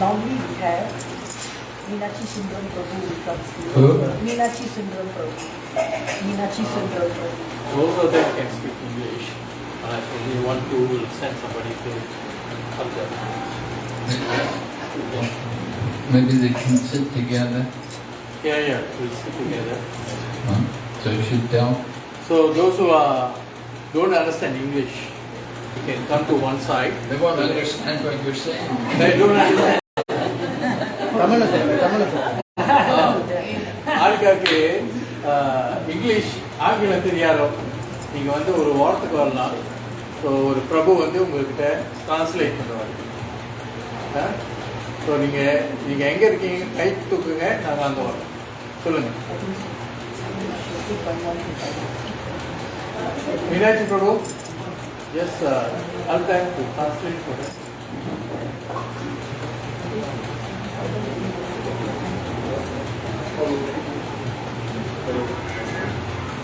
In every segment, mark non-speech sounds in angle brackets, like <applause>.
normally we have Meenakshi Sundram Prabhu will translate. Who? Meenakshi Sundram Prabhu. Meenakshi Sundram Prabhu. Both of them can speak English. Uh, if you want to, we'll send somebody to help them. Maybe they can sit together. Yeah, yeah, we'll sit together. Huh? So you should tell. So those who are, don't understand English, you can come to one side. They won't understand what you're saying. They don't understand. ஆளுக்காக்கு English ஆங்கிலம் தெரியாதோ நீங்கள் வந்து ஒரு வாரத்துக்கு வரலாம் so ஒரு பிரபு வந்து உங்ககிட்ட டிரான்ஸ்லேட் பண்ணுவார். ஸோ நீங்கள் நீங்கள் எங்கே இருக்கீங்க? கை தூக்குங்க நாங்கள் அங்கே வரோம். சொல்லுங்கள் Meenakshi Prabhu? Yes sir I'll do translate பண்ணுறேன்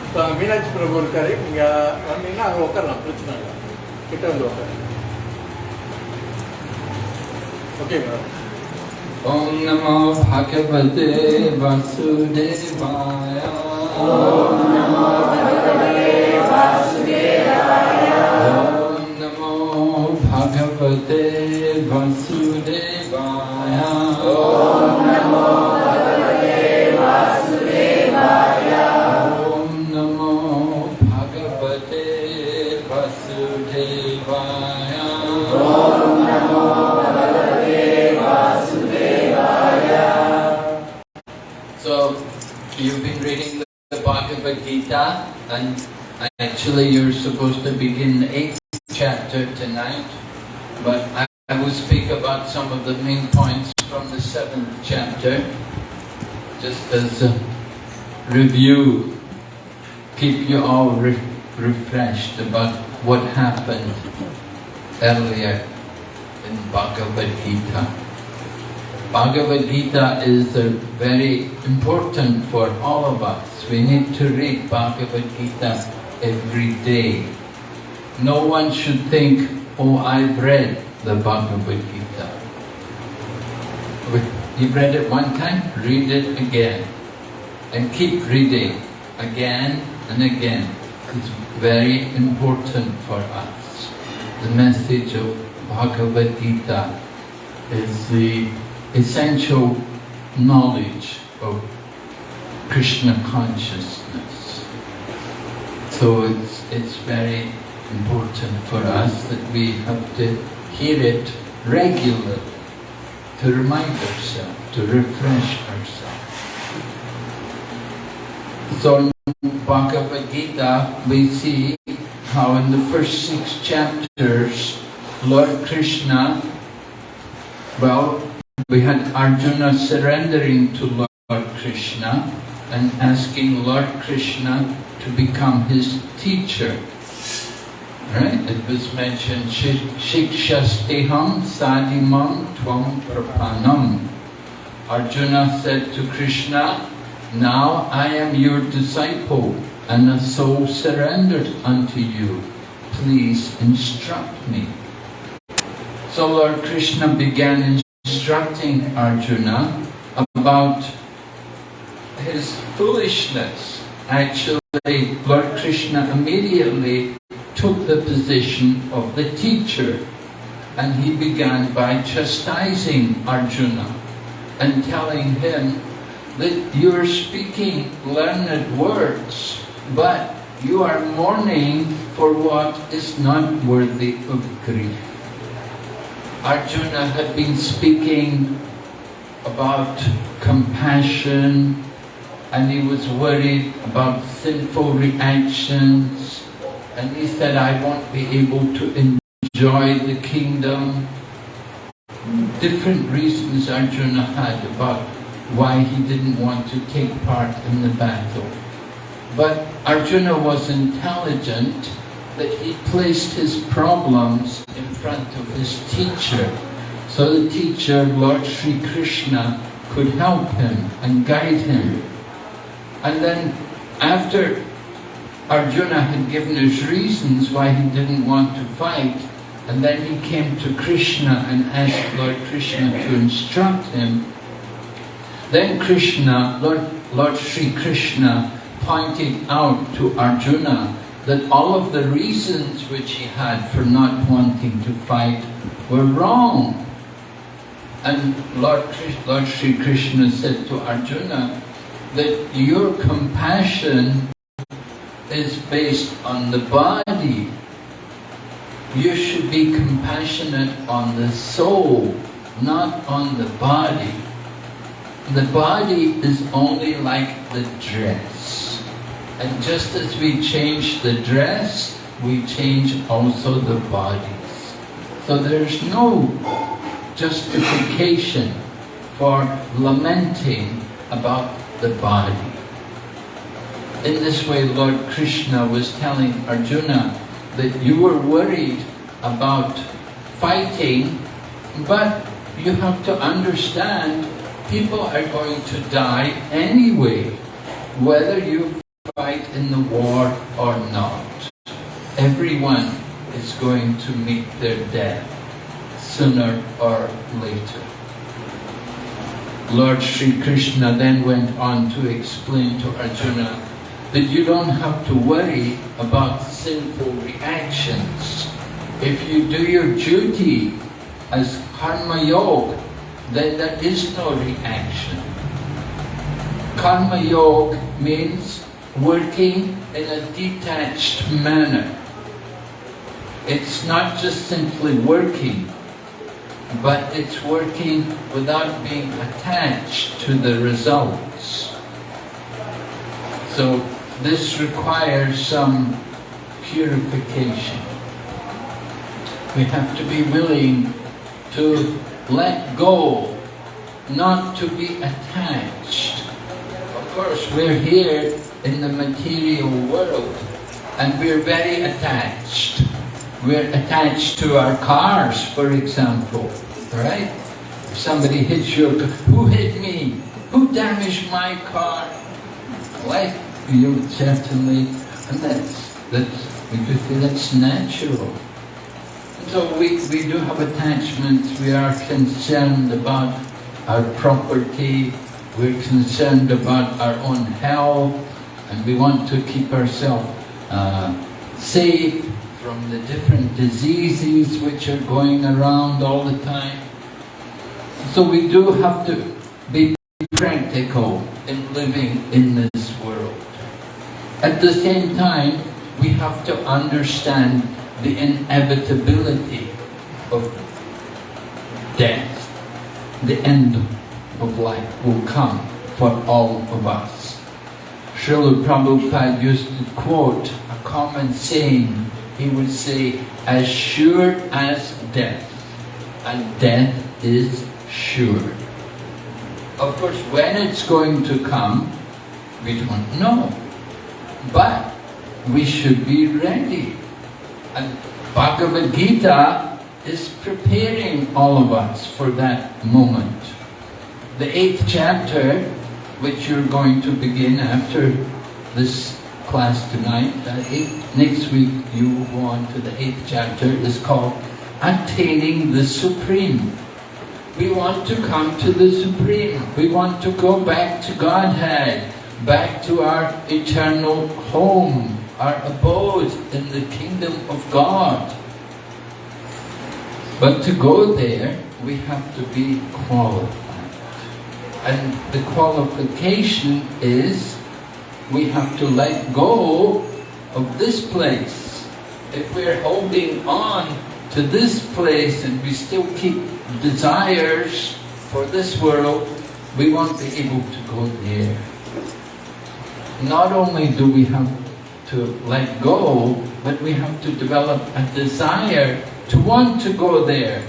இப்போ அங்க மீனாட்சி பிரபு இருக்காரு நீங்க வந்தீங்கன்னா அங்கே உட்காரலாம் பிரச்சனை இல்லை கிட்ட வந்து உட்காரு okay madam Om Namo Bhagavate Vasudevaya. Om Namo Bhagavate Vasudevaya. Om Namo Bhagavate Vasudevaya. Om and actually you're supposed to begin the eighth chapter tonight, but I, I will speak about some of the main points from the seventh chapter, just as a review, keep you all re- refreshed about what happened earlier in Bhagavad Gita. Bhagavad Gita is very important for all of us. We need to read Bhagavad Gita every day. No one should think, oh, I've read the Bhagavad Gita. You've read it one time, read it again. And keep reading again and again. It's very important for us. The message of Bhagavad Gita is the essential knowledge of Krishna consciousness. So it's, it's very important for us that we have to hear it regularly to remind ourselves, to refresh ourselves. So in Bhagavad Gita we see how in the first six chapters Lord Krishna, well, we had Arjuna surrendering to Lord Krishna and asking Lord Krishna to become his teacher. Right? It was mentioned, Shikshasteham sadimam tvam prapanam. Arjuna said to Krishna, Now I am your disciple and a soul surrendered unto you. Please instruct me. So Lord Krishna began instructing Arjuna about his foolishness. Actually, Lord Krishna immediately took the position of the teacher and he began by chastising Arjuna and telling him that you're speaking learned words, but you are mourning for what is not worthy of grief. Arjuna had been speaking about compassion and he was worried about sinful reactions and he said, I won't be able to enjoy the kingdom. Different reasons Arjuna had about why he didn't want to take part in the battle. But Arjuna was intelligent that he placed his problems in front of his teacher. So the teacher, Lord Sri Krishna, could help him and guide him. And then after Arjuna had given his reasons why he didn't want to fight, and then he came to Krishna and asked Lord Krishna to instruct him, then Krishna, Lord, Lord Sri Krishna, pointed out to Arjuna that all of the reasons which he had for not wanting to fight were wrong. And Lord, Lord Sri Krishna said to Arjuna that your compassion is based on the body. You should be compassionate on the soul, not on the body. The body is only like the dress. And just as we change the dress, we change also the bodies. So there's no justification for lamenting about the body. In this way, Lord Krishna was telling Arjuna that you were worried about fighting, but you have to understand people are going to die anyway, whether you fight in the war or not. Everyone is going to meet their death sooner or later. Lord Sri Krishna then went on to explain to Arjuna that you don't have to worry about sinful reactions. If you do your duty as karma yoga, then there is no reaction. Karma yoga means working in a detached manner. It's not just simply working, but it's working without being attached to the results. So this requires some purification. We have to be willing to let go, not to be attached. Of course, we're here in the material world and we're very attached. We're attached to our cars, for example, right? If somebody hits your car, who hit me? Who damaged my car? Like, you certainly, and that's, that's, that's natural. And So we, we do have attachments, we are concerned about our property, we're concerned about our own health, and we want to keep ourselves uh, safe from the different diseases which are going around all the time. So we do have to be practical in living in this world. At the same time, we have to understand the inevitability of death. The end of life will come for all of us. Srila Prabhupada used to quote a common saying. He would say, as sure as death, and death is sure. Of course, when it's going to come, we don't know. But we should be ready. And Bhagavad Gita is preparing all of us for that moment. The eighth chapter, which you're going to begin after this class tonight, uh, eighth, next week you will go on to the eighth chapter, It's called Attaining the Supreme. We want to come to the Supreme. We want to go back to Godhead, back to our eternal home, our abode in the kingdom of God. But to go there, we have to be qualified. And the qualification is we have to let go of this place. If we're holding on to this place and we still keep desires for this world, we won't be able to go there. Not only do we have to let go, but we have to develop a desire to want to go there.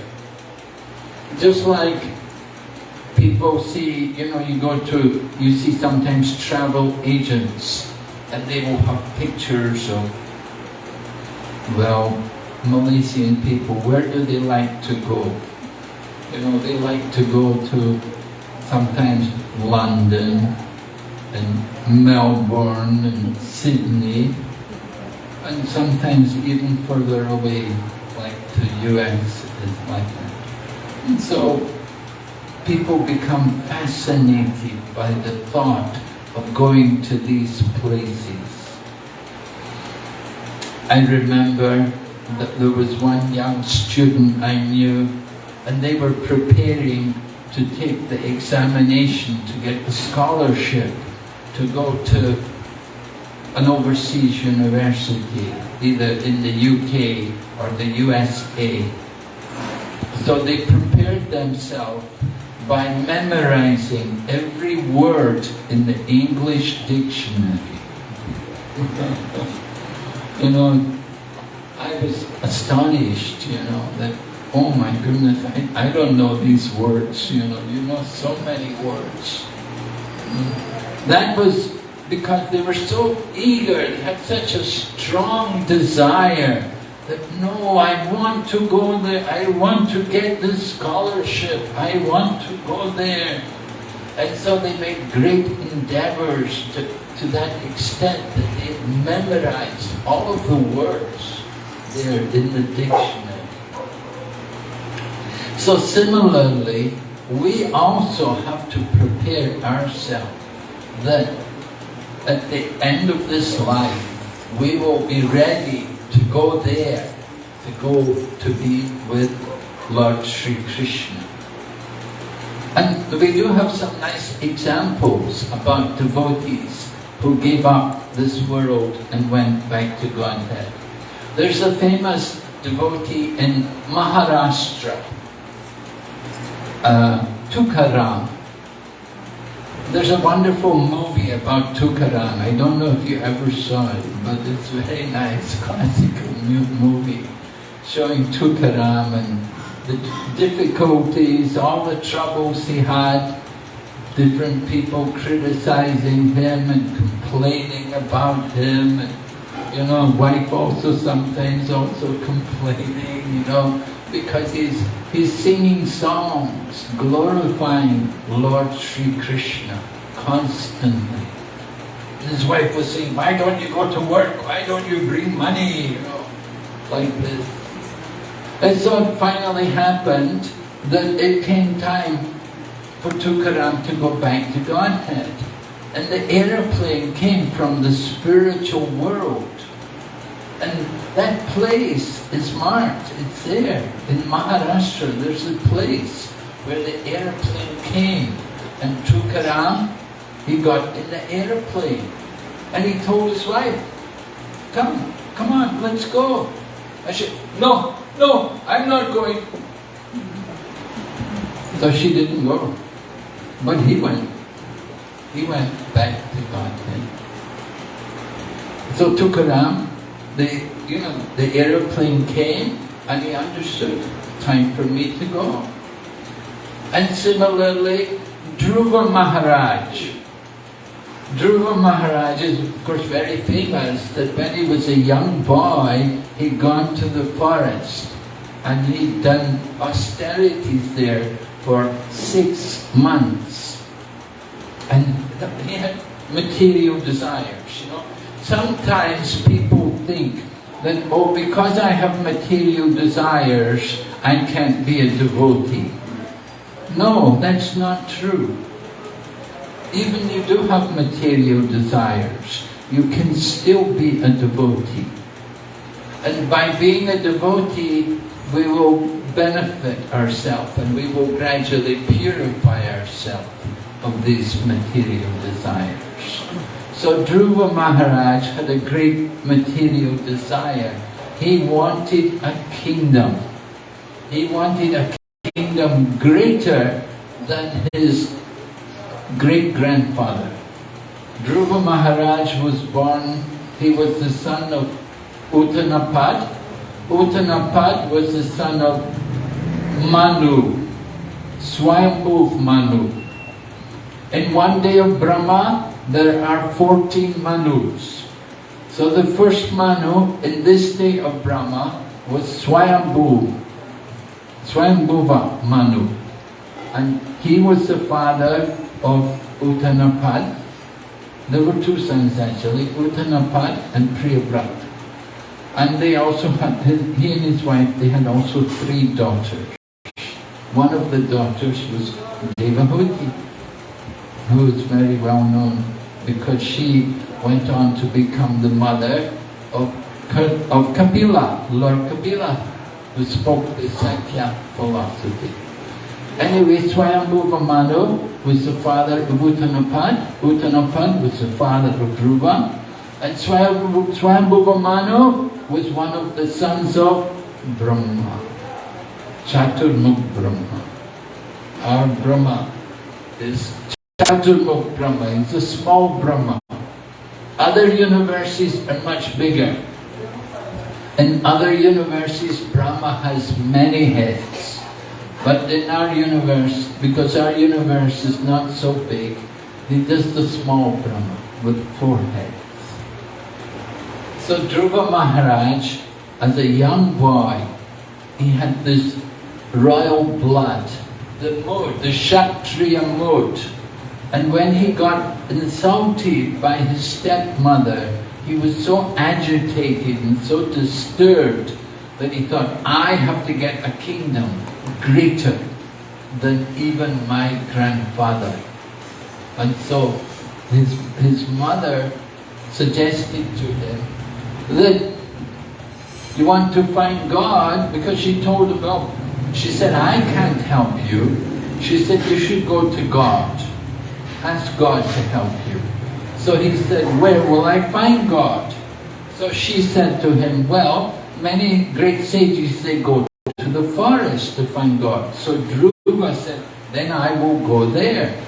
Just like people see, you know, you go to, you see sometimes travel agents and they will have pictures of, well, Malaysian people, where do they like to go? You know, they like to go to sometimes London and Melbourne and Sydney and sometimes even further away, like the US is like that. And so people become fascinated by the thought of going to these places. I remember that there was one young student I knew and they were preparing to take the examination to get the scholarship to go to an overseas university, either in the UK or the USA. So they prepared themselves by memorizing every word in the English dictionary. <laughs> you know, I was astonished, you know, that, oh my goodness, I, I don't know these words, you know, you know so many words. That was because they were so eager, they had such a strong desire that no, I want to go there, I want to get this scholarship, I want to go there. And so they made great endeavors to, to that extent that they memorized all of the words there in the dictionary. So similarly, we also have to prepare ourselves that at the end of this life, we will be ready to go there, to go to be with Lord Sri Krishna. And we do have some nice examples about devotees who gave up this world and went back to Godhead. There's a famous devotee in Maharashtra, uh, Tukaram. There's a wonderful movie about Tukaram. I don't know if you ever saw it, but it's a very nice <laughs> classical movie showing Tukaram and the difficulties, all the troubles he had, different people criticizing him and complaining about him, and you know, wife also sometimes also <laughs> complaining, you know, because he's, he's singing songs glorifying Lord Sri Krishna constantly. His wife was saying, why don't you go to work? Why don't you bring money? You know, like this. And so it finally happened that it came time for Tukaram to go back to Godhead. And the aeroplane came from the spiritual world. And that place is marked, it's there. In Maharashtra, there's a place where the airplane came. And Tukaram, he got in the airplane. And he told his wife, come, come on, let's go. I said, no, no, I'm not going. So she didn't go. But he went. He went back to Godhead. So Tukaram, the, you know, the aeroplane came and he understood, time for me to go. And similarly, Dhruva Maharaj. Dhruva Maharaj is of course very famous that when he was a young boy, he'd gone to the forest and he'd done austerities there for six months. And he had material desires, you know. Sometimes people think that, oh, because I have material desires, I can't be a devotee. No, that's not true. Even you do have material desires, you can still be a devotee. And by being a devotee, we will benefit ourselves and we will gradually purify ourselves of these material desires. So Dhruva Maharaj had a great material desire. He wanted a kingdom. He wanted a kingdom greater than his great-grandfather. Dhruva Maharaj was born, he was the son of Uttanapad. Uttanapad was the son of Manu. Swayambhuv Manu. In one day of Brahma, there are 14 Manus. So the first Manu in this day of Brahma was Swayambhu, Swayambhuva Manu. And he was the father of Uttanapad. There were two sons actually, Uttanapad and Priyabrat. And they also had, he and his wife, they had also three daughters. One of the daughters was Devahuti, who is very well known because she went on to become the mother of, of Kapila, Lord Kapila, who spoke the Sankhya philosophy. Anyway, Swayambhuva Manu was the father of Uttanapad, Uttanapad was the father of Dhruva, and Swayambhuva Manu was one of the sons of Brahma, Chaturmukh Brahma. Our Brahma is Chaturmukh Brahma, it's a small Brahma. Other universes are much bigger. In other universes, Brahma has many heads. But in our universe, because our universe is not so big, he does the small Brahma with four heads. So Dhruva Maharaj, as a young boy, he had this royal blood, the mood, the Kshatriya mood. And when he got insulted by his stepmother, he was so agitated and so disturbed that he thought, I have to get a kingdom greater than even my grandfather. And so his, his mother suggested to him that you want to find God because she told him, well, she said, I can't help you. She said, you should go to God. Ask God to help you. So he said, where will I find God? So she said to him, well, many great sages, they go to the forest to find God. So Dhruva said, then I will go there.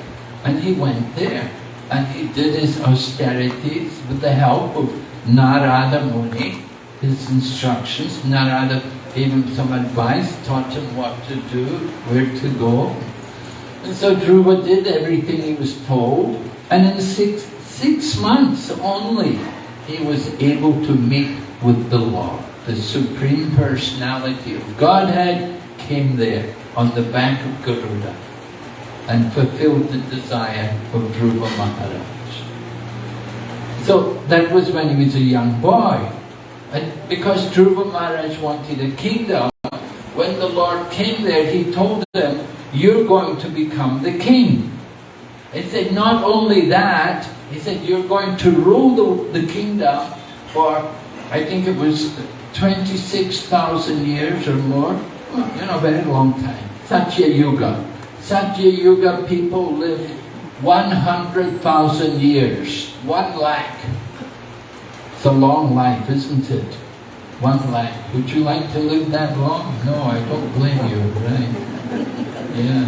And he went there. And he did his austerities with the help of Narada Muni, his instructions. Narada gave him some advice, taught him what to do, where to go. And so Dhruva did everything he was told. And in six, six months only, he was able to meet with the Lord the Supreme Personality of Godhead came there on the back of Garuda and fulfilled the desire of Dhruva Maharaj. So that was when he was a young boy. And because Dhruva Maharaj wanted a kingdom, when the Lord came there, he told them, you're going to become the king. He said, not only that, he said, you're going to rule the, the kingdom for, I think it was 26,000 years or more, you know, very long time. Satya Yuga. Satya Yuga people lived 100,000 years, one lakh. It's a long life, isn't it? One lakh. Would you like to live that long? No, I don't blame you, right? Yeah.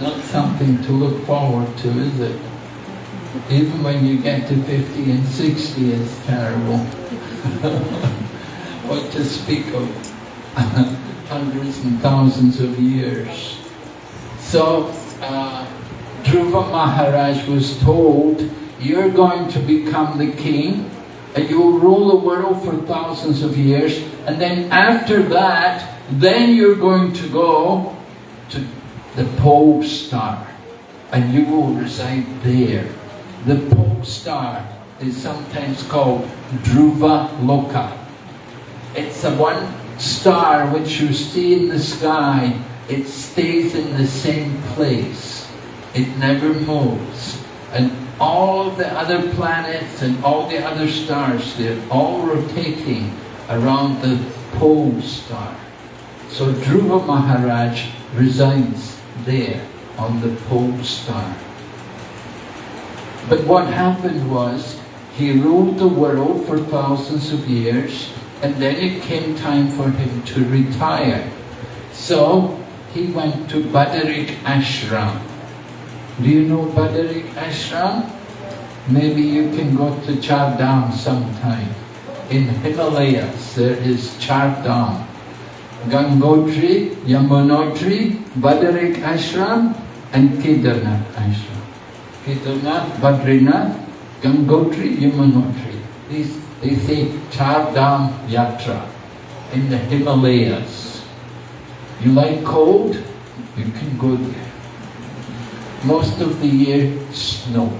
Not something to look forward to, is it? Even when you get to 50 and 60, it's terrible. <laughs> what to speak of <laughs> hundreds and thousands of years. So, uh, Dhruva Maharaj was told, you're going to become the king, and you will rule the world for thousands of years, and then after that, then you're going to go to the pole star, and you will reside there. The pole star is sometimes called Dhruva Loka. It's the one star which you see in the sky, it stays in the same place. It never moves. And all the other planets and all the other stars, they're all rotating around the pole star. So Dhruva Maharaj resides there on the pole star. But what happened was, he ruled the world for thousands of years, and then it came time for him to retire. So he went to Badarik Ashram. Do you know Badarik Ashram? Maybe you can go to Char Dham sometime. In Himalayas there is Char Dham. Gangotri, Yamunotri, Badarik Ashram, and Kedarnath Ashram. Kedarnath, Badrinath, Gangotri, Yamunotri. These, they say Char Dham Yatra in the Himalayas. You like cold? You can go there. Most of the year, snow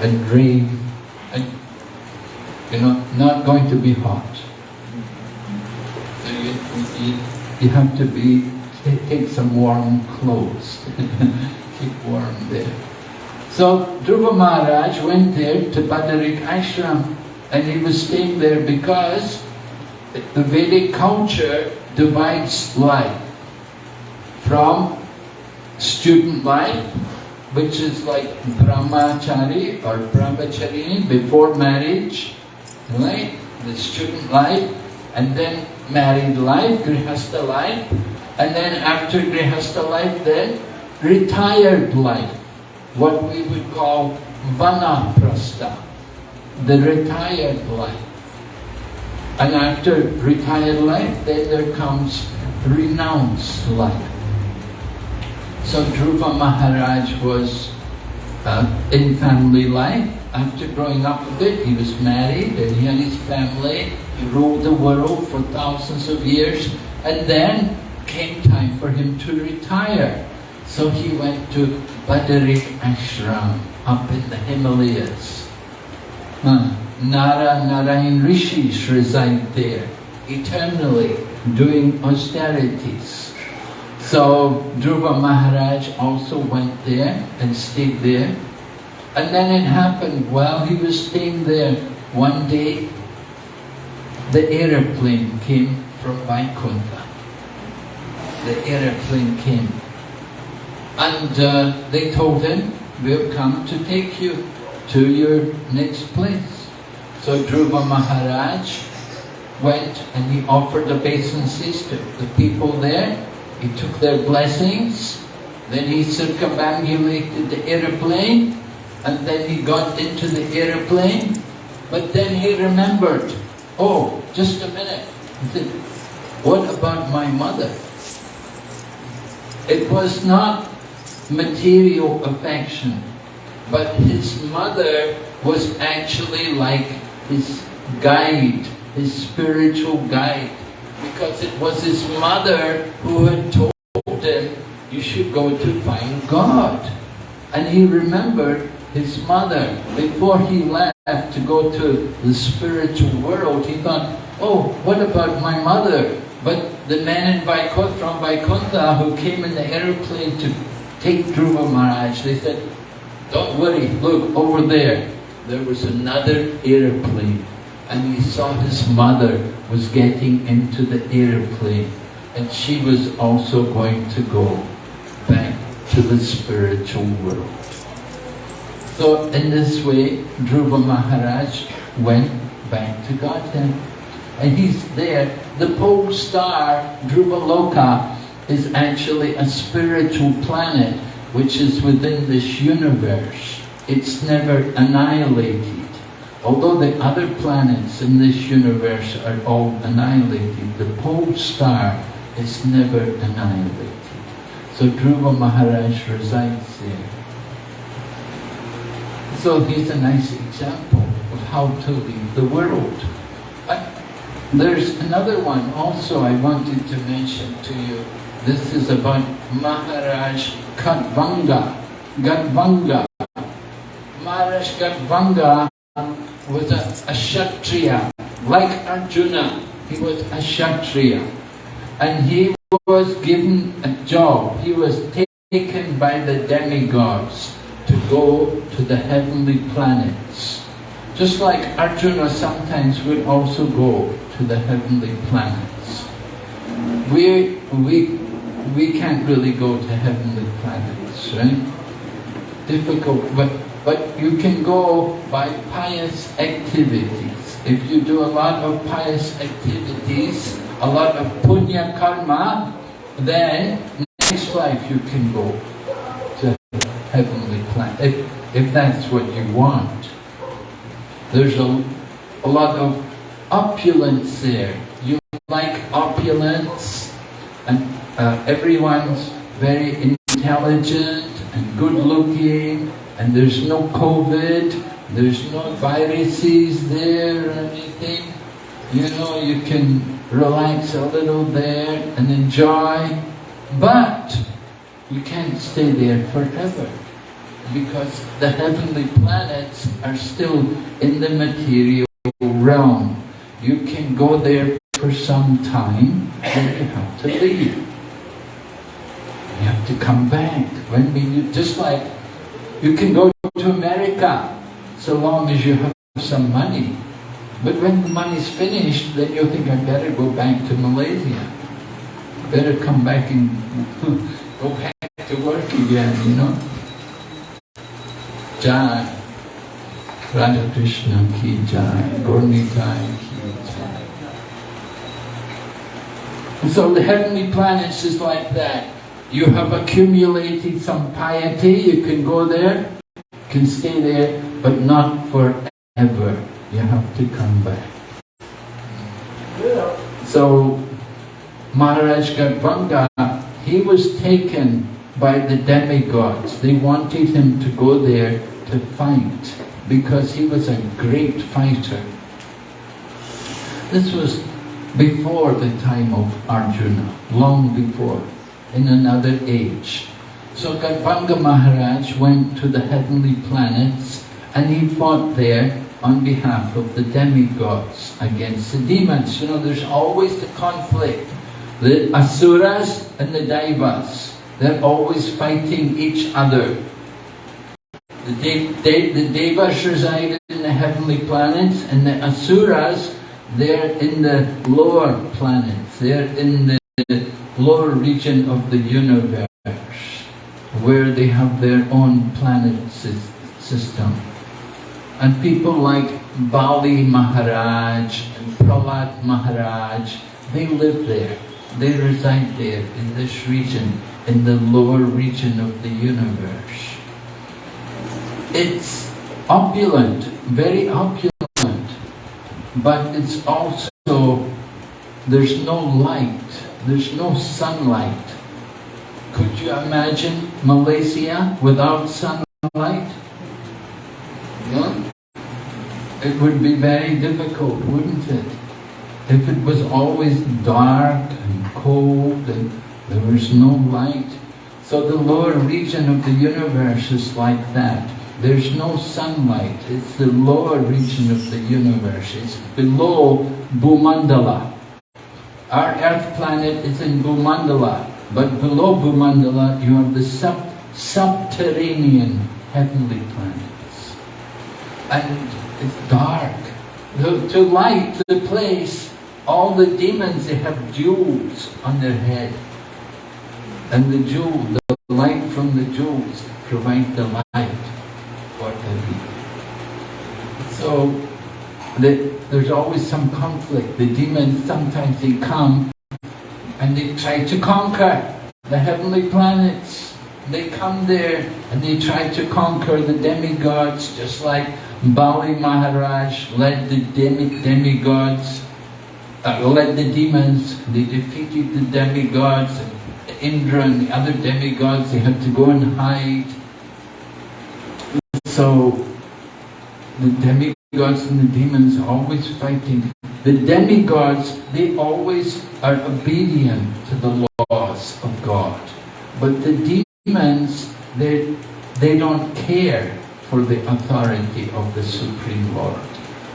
and rain and you know, not going to be hot. You, have to be, take, some warm clothes, <laughs> keep warm there. So Dhruva Maharaj went there to Badarik Ashram and he was staying there because the Vedic culture divides life from student life, which is like brahmachari or brahmachari before marriage, right? The student life, and then married life, grihastha life, and then after grihastha life, then retired life, what we would call vanaprastha, the retired life. And after retired life, then there comes renounced life. So Dhruva Maharaj was uh, in family life. After growing up a bit, he was married and he had his family. He ruled the world for thousands of years. And then came time for him to retire. So he went to Badarik Ashram up in the Himalayas. Uh, Nara Narayan rishis reside there, eternally doing austerities. So Dhruva Maharaj also went there and stayed there. And then it happened while he was staying there, one day the aeroplane came from Vaikuntha. The aeroplane came. And uh, they told him, we've come to take you to your next place. So Dhruva Maharaj went and he offered obeisances to the people there. He took their blessings. Then he circumambulated the aeroplane and then he got into the aeroplane. But then he remembered, oh, just a minute. What about my mother? It was not material affection, but his mother was actually like his guide, his spiritual guide, because it was his mother who had told him, you should go to find God. And he remembered his mother. Before he left to go to the spiritual world, he thought, oh, what about my mother? But the men in Vaikuntha, from Vaikuntha who came in the aeroplane to take Dhruva Maharaj, they said, don't worry, look, over there, there was another aeroplane and he saw his mother was getting into the aeroplane and she was also going to go back to the spiritual world. So in this way, Dhruva Maharaj went back to Godhead. And he's there. The pole star, Dhruva Loka, is actually a spiritual planet which is within this universe. It's never annihilated. Although the other planets in this universe are all annihilated, the pole star is never annihilated. So Dhruva Maharaj resides there. So he's a nice example of how to leave the world. There's another one also I wanted to mention to you. This is about Maharaj Kadvanga. Gadvanga. Maharaj Gadvanga was a, a Kshatriya. Like Arjuna, he was a Kshatriya. And he was given a job. He was taken by the demigods to go to the heavenly planets. Just like Arjuna sometimes would also go to the heavenly planets. We, we, we can't really go to heavenly planets, right? Difficult, but, but you can go by pious activities. If you do a lot of pious activities, a lot of punya karma, then next life you can go to heavenly planet, if, if that's what you want. There's a, a lot of opulence there. You like opulence, and uh, everyone's very intelligent and good looking, and there's no COVID, there's no viruses there or anything. You know, you can relax a little there and enjoy, but you can't stay there forever because the heavenly planets are still in the material realm. You can go there for some time, then you have to leave. You have to come back. When we just like you can go to America so long as you have some money. But when the money's finished, then you'll think, I better go back to Malaysia. Better come back and <laughs> go back to work again, you know. Jai. Radha Krishna ki jai. Gaurnitai ki jai. And so the heavenly planets is like that. You have accumulated some piety, you can go there, can stay there, but not forever. You have to come back. So Maharaj Gadvanga, he was taken by the demigods. They wanted him to go there to fight because he was a great fighter. This was before the time of Arjuna, long before, in another age. So Gadvanga Maharaj went to the heavenly planets and he fought there on behalf of the demigods against the demons. You know, there's always the conflict. The Asuras and the Daivas, they're always fighting each other. The, De De the Devas reside in the heavenly planets and the Asuras, they're in the lower planets. They're in the lower region of the universe where they have their own planet system. And people like Bali Maharaj and Prahlad Maharaj, they live there. They reside there in this region, in the lower region of the universe. It's opulent, very opulent, but it's also, there's no light, there's no sunlight. Could you imagine Malaysia without sunlight? No? It would be very difficult, wouldn't it? If it was always dark and cold and there was no light. So the lower region of the universe is like that. There's no sunlight. It's the lower region of the universe. It's below Bhumandala. Our earth planet is in Bhumandala. But below Bhumandala, you have the sub subterranean heavenly planets. And it's dark. To, to light the place, all the demons, they have jewels on their head. And the jewel, the light from the jewels provide the light for everything. So the, there's always some conflict. The demons, sometimes they come and they try to conquer the heavenly planets. They come there and they try to conquer the demigods, just like Bali Maharaj led the demi demigods, uh, led the demons. They defeated the demigods. Indra and the other demigods, they had to go and hide. So the demigods and the demons are always fighting the demigods, they always are obedient to the laws of God. But the demons, they, they don't care for the authority of the Supreme Lord.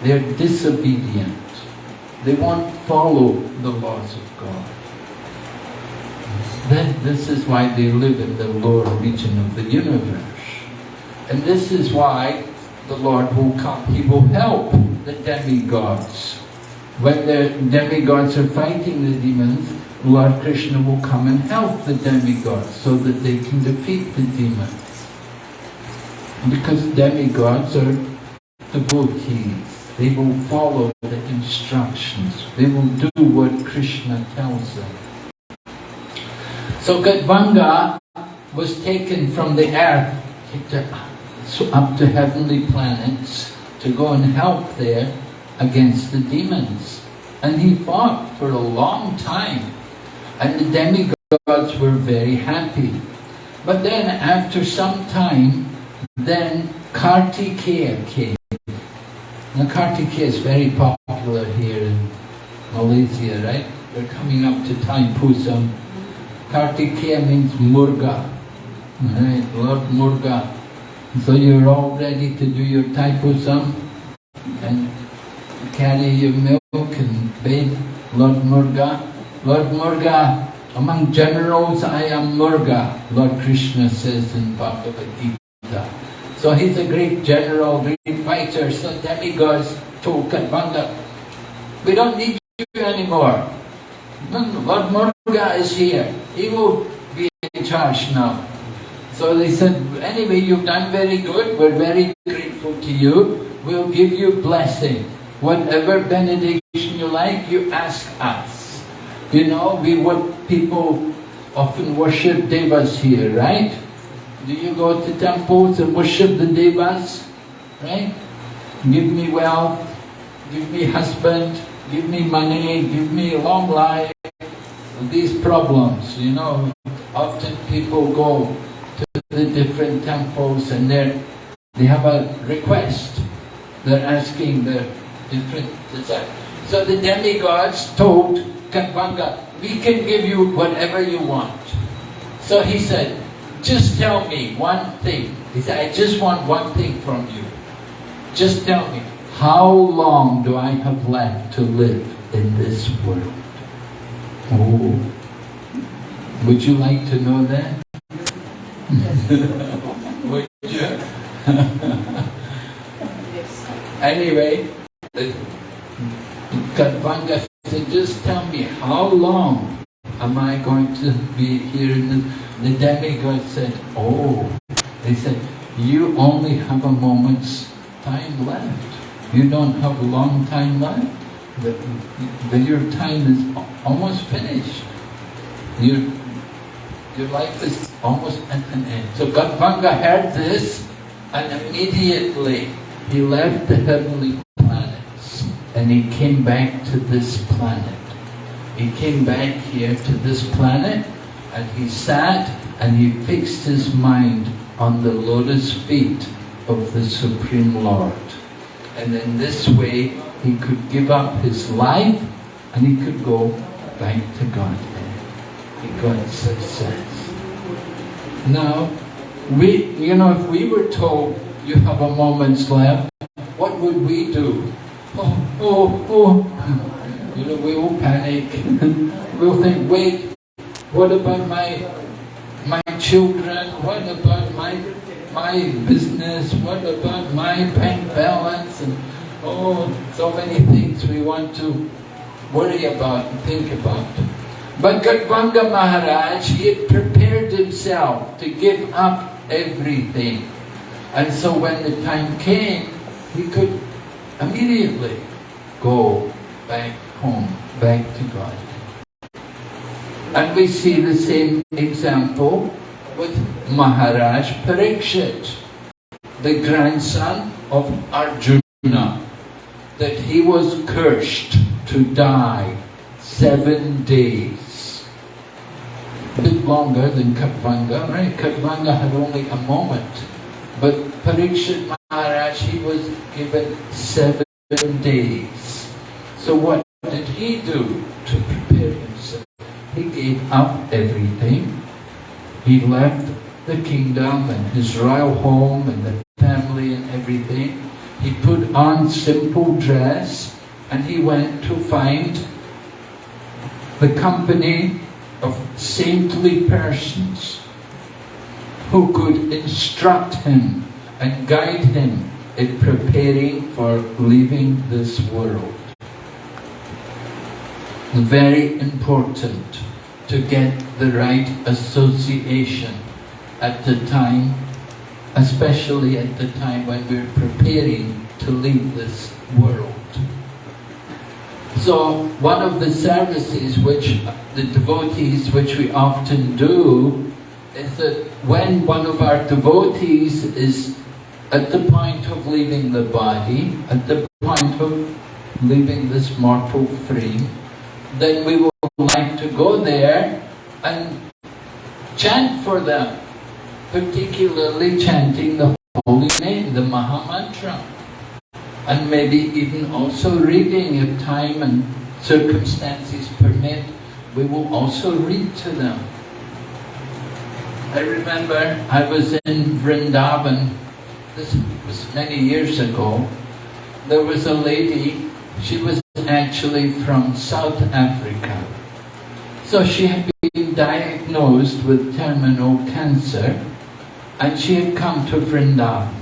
They're disobedient. They won't follow the laws of God. Then this is why they live in the lower region of the universe. And this is why the Lord will come. He will help the demigods when the demigods are fighting the demons, Lord Krishna will come and help the demigods so that they can defeat the demons. Because demigods are devotees. They will follow the instructions. They will do what Krishna tells them. So Gadvanga was taken from the earth up to heavenly planets to go and help there against the demons. And he fought for a long time. And the demigods were very happy. But then after some time, then Kartikeya came. Now Kartikeya is very popular here in Malaysia, right? We're coming up to Thaipusam. Kartikeya means Murga, right? Lord Murga. So you're all ready to do your Thaipusam and carry your milk and bathe Lord Murga. Lord Murga, among generals I am Murga, Lord Krishna says in Bhagavad Gita. So he's a great general, great fighter. So demigods told Kadvanga, we don't need you anymore. Hmm, Lord Murga is here. He will be in charge now. So they said, anyway, you've done very good. We're very grateful to you. We'll give you blessing. Whatever benediction you like, you ask us. You know, we what people often worship devas here, right? Do you go to temples and worship the devas? Right? Give me wealth, give me husband, give me money, give me a long life. These problems, you know, often people go to the different temples and they they have a request. They're asking the different desires. So the demigods told Katvanga, we can give you whatever you want. So he said, just tell me one thing. He said, I just want one thing from you. Just tell me, how long do I have left to live in this world? Oh. Would you like to know that? <laughs> Would you? Yes. <laughs> Anyway, Kadvanga said, just tell me, how long am I going to be here? And the, the demigod said, oh, they said, you only have a moment's time left. You don't have a long time left. The, the, your time is almost finished. Your, your life is almost at an end. So Kadvanga heard this and immediately he left the heavenly planets and he came back to this planet. He came back here to this planet and he sat and he fixed his mind on the lotus feet of the Supreme Lord. And in this way he could give up his life and he could go back to Godhead. He got success. Now, we, you know, if we were told you have a moment's left, what would we do? Oh, oh, oh. <laughs> You know, we will panic. <laughs> we'll think, wait, what about my my children? What about my my business? What about my bank balance? And oh, so many things we want to worry about and think about. But Gadvanga Maharaj, he had prepared himself to give up everything. And so when the time came, he could immediately go back home, back to God. And we see the same example with Maharaj Parikshit, the grandson of Arjuna, that he was cursed to die seven days. A bit longer than Katvanga, right? Had only a moment. But Parikshit Maharaj, he was given seven days. So what did he do to prepare himself? He gave up everything. He left the kingdom and his royal home and the family and everything. He put on simple dress and he went to find the company of saintly persons who could instruct him and guide him in preparing for leaving this world. Very important to get the right association at the time, especially at the time when we're preparing to leave this world. So one of the services which the devotees, which we often do, is that when one of our devotees is at the point of leaving the body, at the point of leaving this mortal frame, then we will like to go there and chant for them, particularly chanting the holy name, the Maha Mantra. And maybe even also reading if time and circumstances permit, we will also read to them. I remember I was in Vrindavan, this was many years ago. There was a lady, she was actually from South Africa. So she had been diagnosed with terminal cancer and she had come to Vrindavan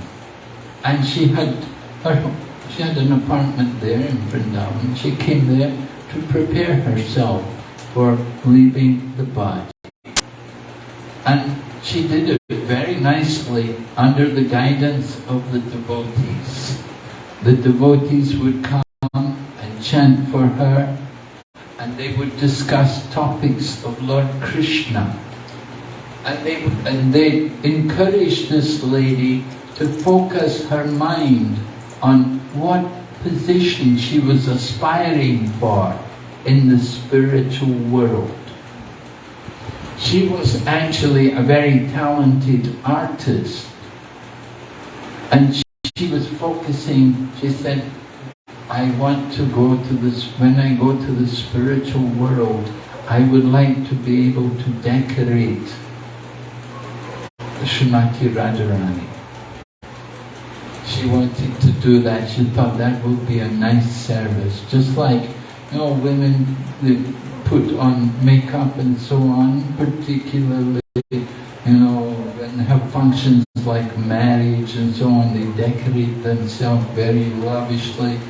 and she had her, she had an apartment there in Vrindavan. She came there to prepare herself for leaving the body. And she did it very nicely under the guidance of the devotees. The devotees would come and chant for her and they would discuss topics of Lord Krishna. And they, and they encouraged this lady to focus her mind on what position she was aspiring for in the spiritual world. She was actually a very talented artist. And she, she was focusing, she said, I want to go to this, when I go to the spiritual world, I would like to be able to decorate Srimati Radharani. She wanted to do that. She thought that would be a nice service. Just like, you know, women they put on makeup and so on, particularly, you know, and have functions like marriage and so on. They decorate themselves very lavishly.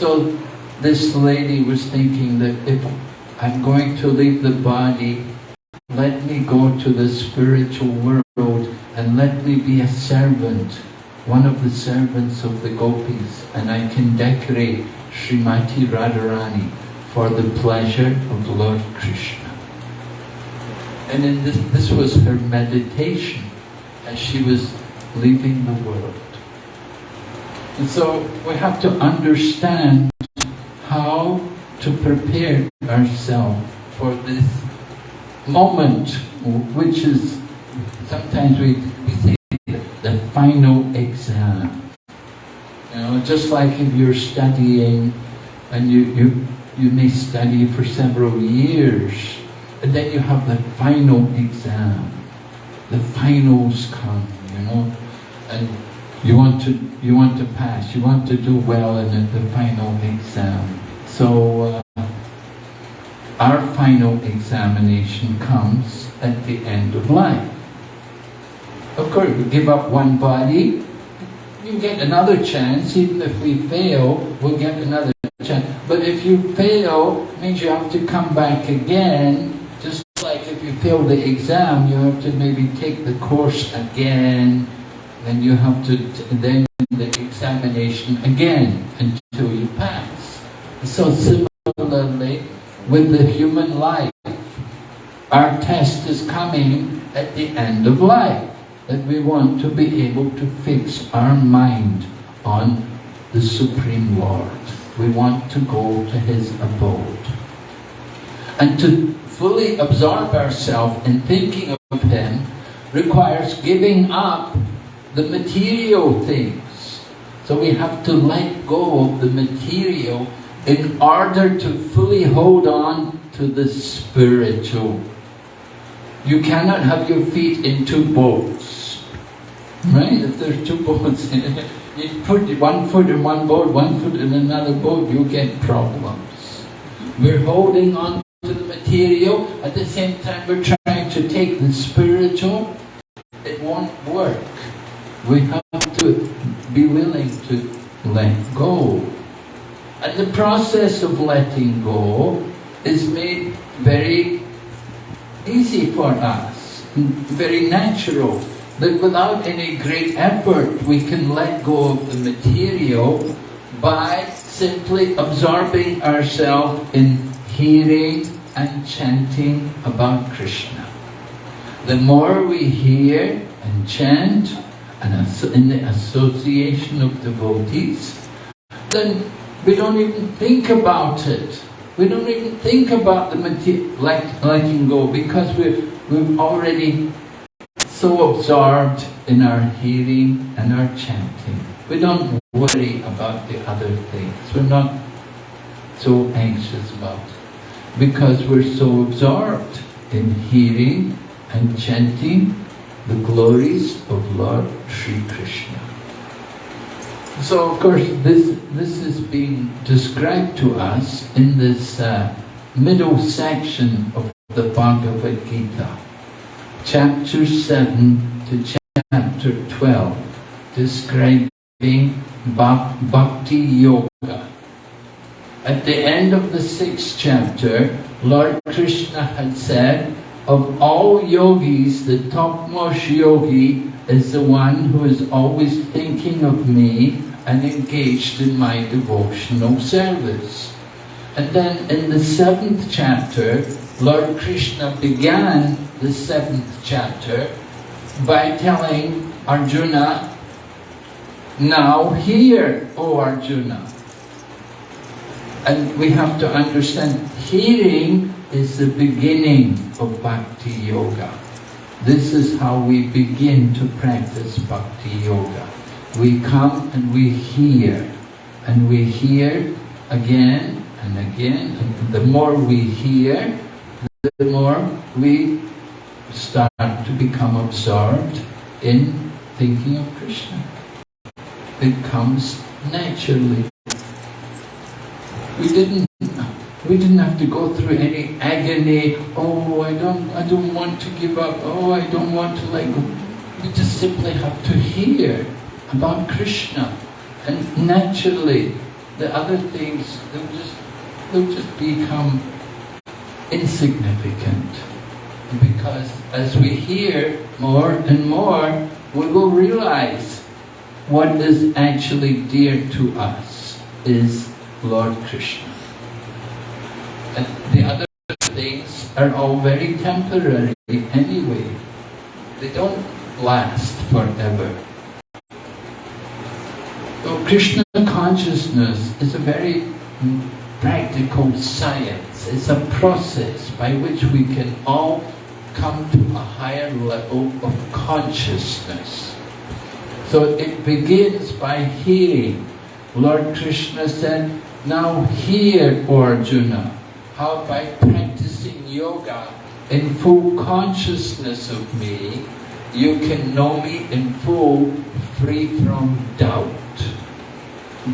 So this lady was thinking that if I'm going to leave the body, let me go to the spiritual world and let me be a servant, one of the servants of the gopis, and I can decorate Srimati Radharani for the pleasure of Lord Krishna. And this, this was her meditation as she was leaving the world. And so we have to understand how to prepare ourselves for this moment, which is, sometimes we, we say, the final exam. You know, just like if you're studying and you, you, you may study for several years, and then you have the final exam. The finals come, you know, and you want to you want to pass, you want to do well in the, final exam. So uh, our final examination comes at the end of life. Of course, we give up one body, you get another chance. Even if we fail, we'll get another chance. But if you fail, means you have to come back again. Just like if you fail the exam, you have to maybe take the course again. Then you have to then the examination again until you pass. So similarly, with the human life, our test is coming at the end of life that we want to be able to fix our mind on the Supreme Lord. We want to go to His abode. And to fully absorb ourselves in thinking of Him requires giving up the material things. So we have to let go of the material in order to fully hold on to the spiritual. You cannot have your feet in two boats. Right? If there's two <laughs> boats, you put one foot in one boat, one foot in another boat, you get problems. We're holding on to the material, at the same time we're trying to take the spiritual. It won't work. We have to be willing to let go. And the process of letting go is made very easy for us, very natural. That without any great effort we can let go of the material by simply absorbing ourselves in hearing and chanting about Krishna. The more we hear and chant and in the association of devotees, then we don't even think about it. We don't even think about the let, letting go because we're, we're already so absorbed in our hearing and our chanting. We don't worry about the other things. We're not so anxious about it because we're so absorbed in hearing and chanting the glories of Lord Sri Krishna. So of course this, this is being described to us in this uh, middle section of the Bhagavad Gita, chapter 7 to chapter 12, describing Bhakti Yoga. At the end of the sixth chapter, Lord Krishna had said, of all yogis, the topmost yogi is the one who is always thinking of me and engaged in my devotional service. And then in the seventh chapter, Lord Krishna began the seventh chapter by telling Arjuna, now hear, O Arjuna. And we have to understand, hearing is the beginning of Bhakti Yoga. This is how we begin to practice Bhakti Yoga. We come and we hear, and we hear again and again, and the more we hear, the more we start to become absorbed in thinking of Krishna. It comes naturally. We didn't we didn't have to go through any agony, oh I don't I don't want to give up, oh I don't want to let go. We just simply have to hear about Krishna and naturally the other things they'll just they'll just become insignificant because as we hear more and more we will realize what is actually dear to us is Lord Krishna. And the other things are all very temporary anyway. They don't last forever. So Krishna consciousness is a very practical science. It's a process by which we can all come to a higher level of consciousness. So it begins by hearing. Lord Krishna said, now hear, Arjuna, how by practicing yoga in full consciousness of me, you can know me in full, free from doubt.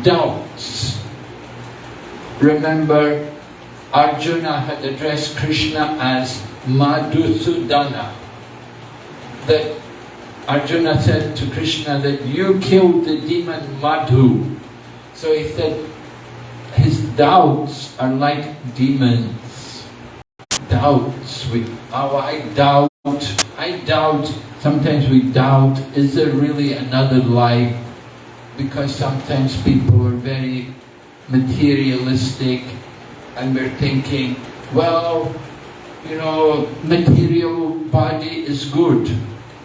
Doubts. Remember, Arjuna had addressed Krishna as Madhusudana. That Arjuna said to Krishna that you killed the demon Madhu. So he said, his doubts are like demons. Doubts. We, oh, I doubt. I doubt. Sometimes we doubt, is there really another life? Because sometimes people are very materialistic and we're thinking, well, you know, material body is good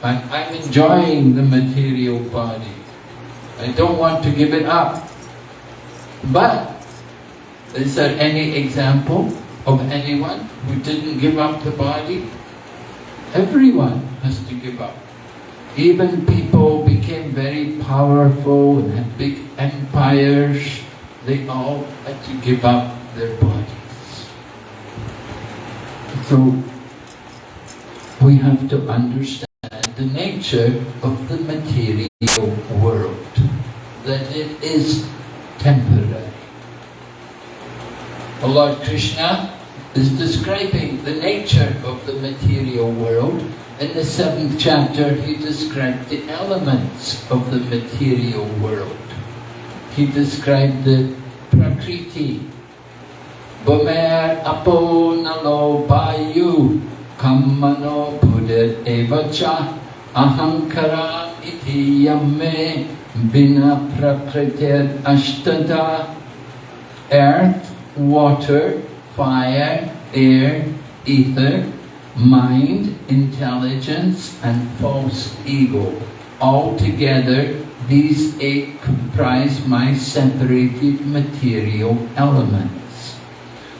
and I'm enjoying the material body. I don't want to give it up. But, is there any example of anyone who didn't give up the body? Everyone has to give up. Even people became very powerful and had big empires, they all had to give up their bodies. So, we have to understand the nature of the material world, that it is temporary. Lord Krishna is describing the nature of the material world. In the seventh chapter, he described the elements of the material world. He described the Prakriti, Bomer Apo Nalo Bayu Kammano Buddha Evacha Ahankara Iti Yamme Bina Prakritir Ashtada Earth, water, fire, air, ether, mind, intelligence and false ego. All together, these eight comprise my separated material elements.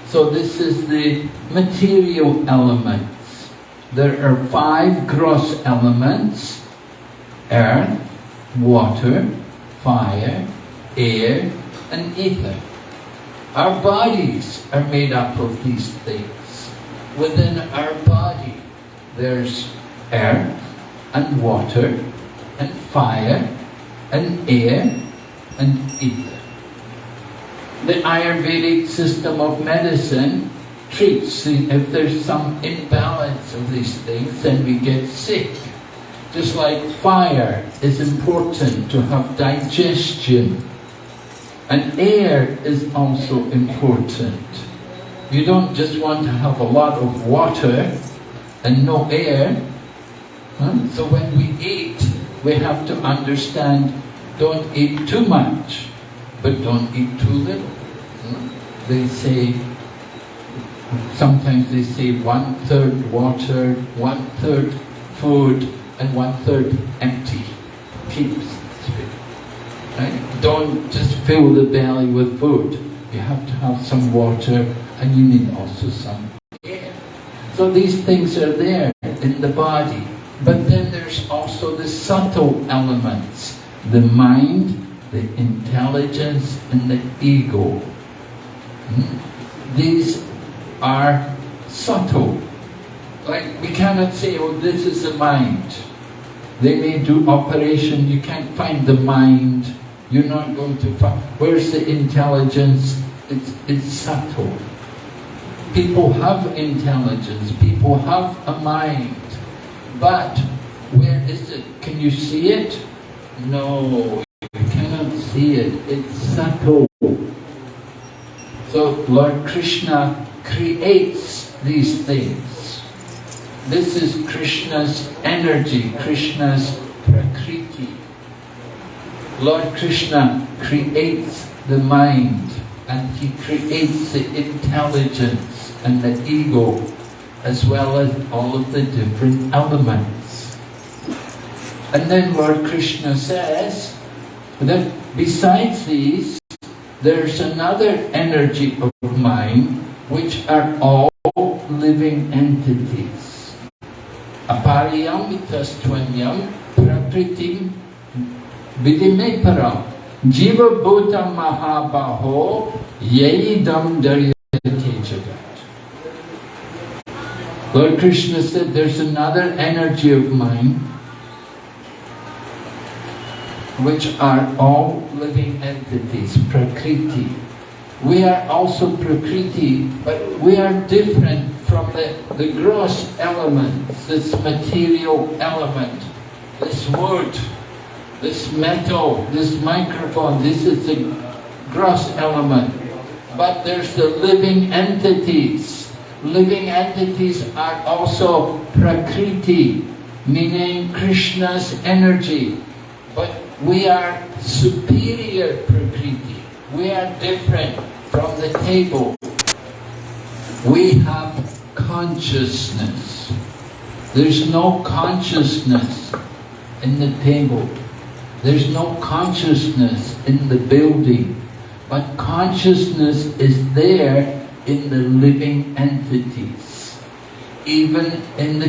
So this is the material elements. There are five gross elements, earth, water, fire, air and ether. Our bodies are made up of these things. Within our body there's earth and water and fire and air and ether. The Ayurvedic system of medicine treats if there's some imbalance of these things, then we get sick. Just like fire is important to have digestion, and air is also important. You don't just want to have a lot of water and no air. Huh? So when we eat, we have to understand, don't eat too much but don't eat too little. Hmm? They say, sometimes they say one third water, one third food, and one third empty. Keeps? Don't just fill the belly with food. You have to have some water, and you need also some air. So these things are there in the body. But then there's also the subtle elements, the mind, the intelligence and the ego. Hmm? These are subtle. Like we cannot say, oh this is the mind. They may do operation, you can't find the mind. You're not going to find, where's the intelligence? It's, it's subtle. People have intelligence, people have a mind. But where is it? Can you see it? No, you cannot see it, it's subtle. So Lord Krishna creates these things. This is Krishna's energy, Krishna's prakriti. Lord Krishna creates the mind and he creates the intelligence and the ego as well as all of the different elements. And then Lord Krishna says that Besides these, there's another energy of mind which are all living entities. Vidimeparam jiva bhuta mahabaho yedam daryate jagat. Lord Krishna said there's another energy of mine which are all living entities, Prakriti. We are also Prakriti, but we are different from the, the gross elements, this material element, this wood, this metal, this microphone, this is the gross element. But there's the living entities. Living entities are also Prakriti, meaning Krishna's energy. But we are superior Prakriti. We are different from the table. We have consciousness. There's no consciousness in the table. There's no consciousness in the building. But consciousness is there in the living entities. Even in the,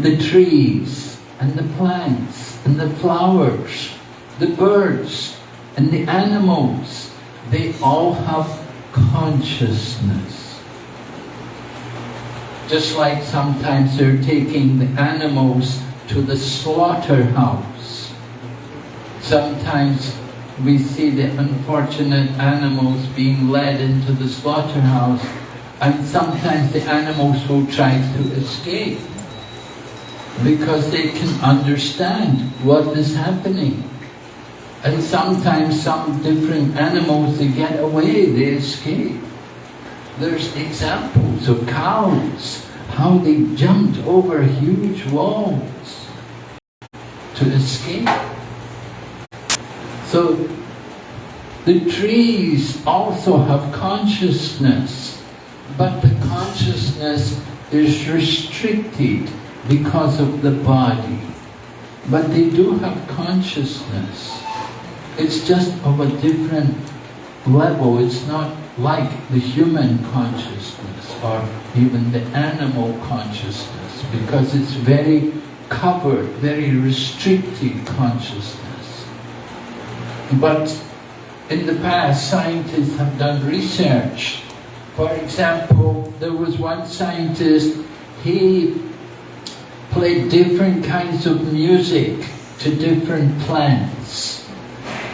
the trees and the plants and the flowers the birds and the animals, they all have consciousness. Just like sometimes they're taking the animals to the slaughterhouse. Sometimes we see the unfortunate animals being led into the slaughterhouse and sometimes the animals will try to escape because they can understand what is happening. And sometimes some different animals, they get away, they escape. There's examples of cows, how they jumped over huge walls to escape. So the trees also have consciousness, but the consciousness is restricted because of the body. But they do have consciousness. It's just of a different level. It's not like the human consciousness or even the animal consciousness because it's very covered, very restricted consciousness. But in the past, scientists have done research. For example, there was one scientist, he played different kinds of music to different plants.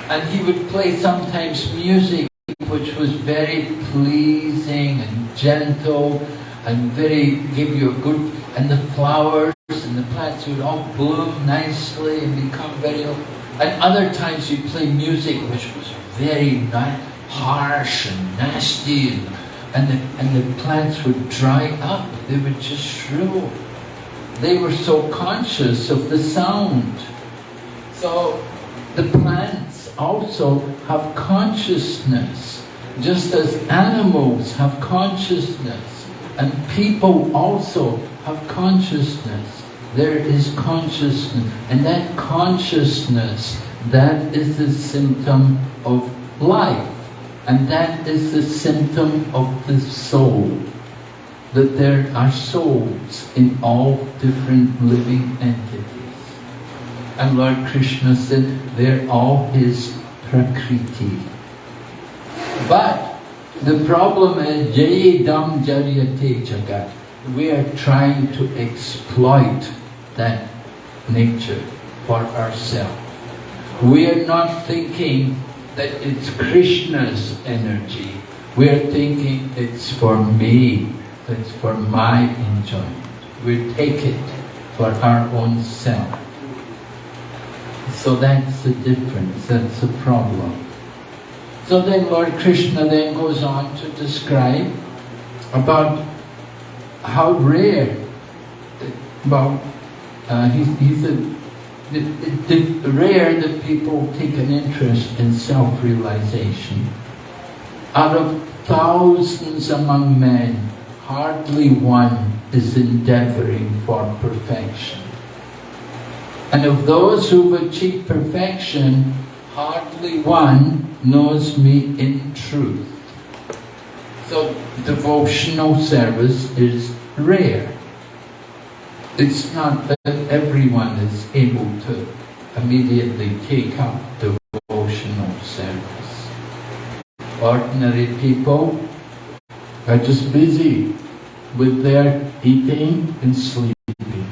And he would play sometimes music which was very pleasing and gentle and very, give you a good, and the flowers and the plants would all bloom nicely and become very, and other times you play music which was very harsh and nasty and, and, the, and the plants would dry up, they would just shrivel. They were so conscious of the sound. So the plants also have consciousness, just as animals have consciousness, and people also have consciousness. There is consciousness, and that consciousness, that is the symptom of life, and that is the symptom of the soul that there are souls in all different living entities. And Lord Krishna said, they're all his prakriti. But the problem is, jayedam jaryate jagat. We are trying to exploit that nature for ourselves. We are not thinking that it's Krishna's energy. We are thinking it's for me, it's for my enjoyment. We take it for our own self. So that's the difference, that's the problem. So then Lord Krishna then goes on to describe about how rare, well, uh, he, he said, the rare that people take an interest in self-realization. Out of thousands among men, hardly one is endeavoring for perfection. And of those who've achieved perfection, hardly one knows me in truth. So devotional service is rare. It's not that everyone is able to immediately take up devotional service. Ordinary people are just busy with their eating and sleeping.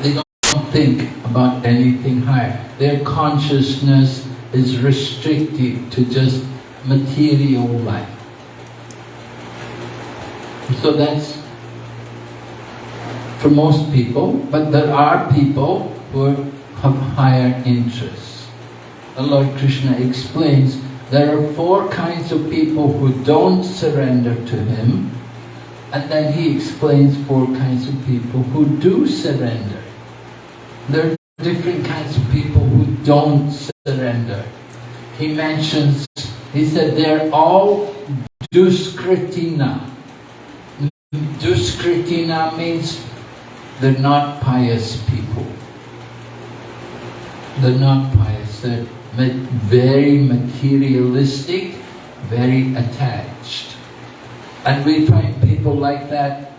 They don't think about anything higher. Their consciousness is restricted to just material life. So that's for most people, but there are people who have higher interests. The Lord Krishna explains there are four kinds of people who don't surrender to Him, and then He explains four kinds of people who do surrender. There are different kinds of people who don't surrender. He mentions, he said they're all duskritina. Duskritina means they're not pious people. They're not pious. They're very materialistic, very attached. And we find people like that.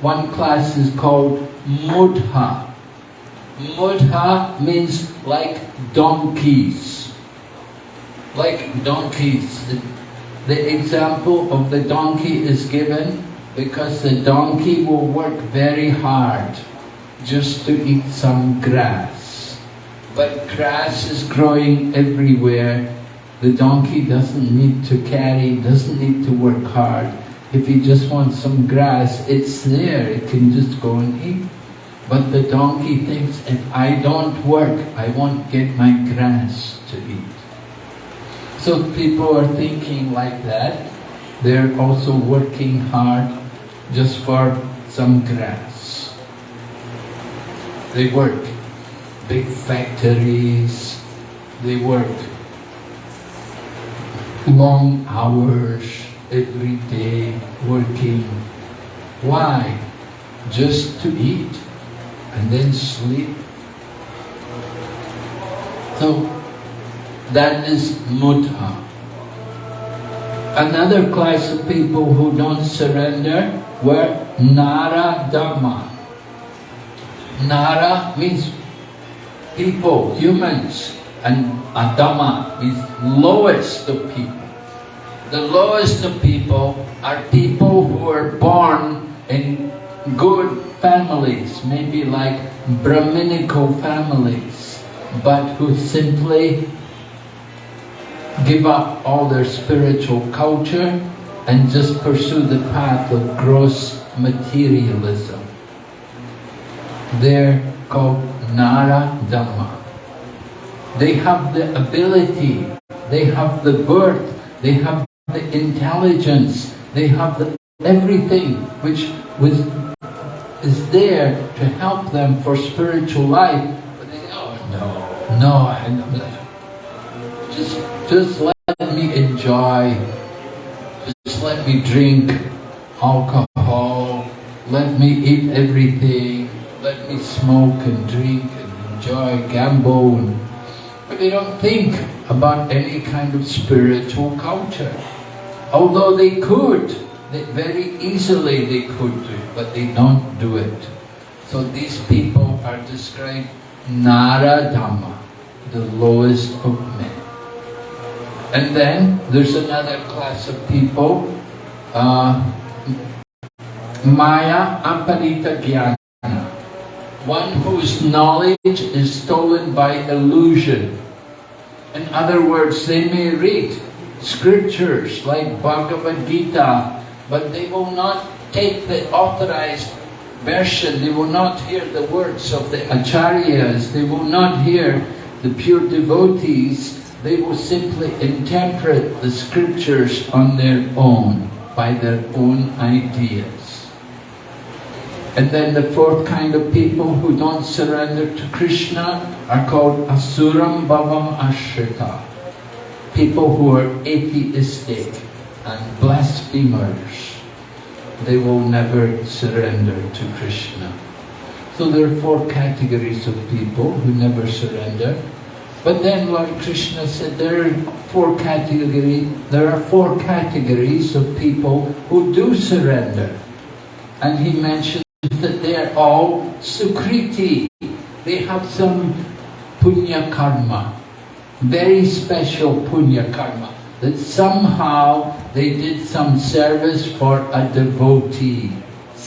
One class is called mudha. Mudha means like donkeys. Like donkeys. The, the example of the donkey is given because the donkey will work very hard just to eat some grass. But grass is growing everywhere. The donkey doesn't need to carry, doesn't need to work hard. If he just wants some grass, it's there, it can just go and eat. But the donkey thinks, if I don't work, I won't get my grass to eat. So people are thinking like that. They're also working hard just for some grass. They work. Big factories, they work long hours every day working. Why? Just to eat and then sleep. So that is mudha. Another class of people who don't surrender were Naradhama. Nara means people, humans, and Adhama means lowest of people. The lowest of people are people who are born in good families, maybe like Brahminical families, but who simply give up all their spiritual culture and just pursue the path of gross materialism. They're called Naradhama. They have the ability, they have the birth, they have the intelligence, they have the everything which was is there to help them for spiritual life. But they oh no, no, I just just let me enjoy. Just let me drink alcohol. Let me eat everything. Let me smoke and drink and enjoy, gamble. But they don't think about any kind of spiritual culture. Although they could, they, very easily they could do it, but they don't do it. So these people are described Naradhama, the lowest of men. And then there's another class of people, uh, Maya Apahrita Jnana, one whose knowledge is stolen by illusion. In other words, they may read scriptures like Bhagavad Gita, but they will not take the authorized version, they will not hear the words of the acharyas, they will not hear the pure devotees, they will simply interpret the scriptures on their own, by their own ideas. And then the fourth kind of people who don't surrender to Krishna are called Asuram Bhavam Ashrita. People who are atheistic and blasphemers. They will never surrender to Krishna. So there are four categories of people who never surrender. But then Lord Krishna said there are four categories, there are four categories of people who do surrender. And he mentioned that they are all sukriti. They have some punya karma, very special punya karma, that somehow they did some service for a devotee.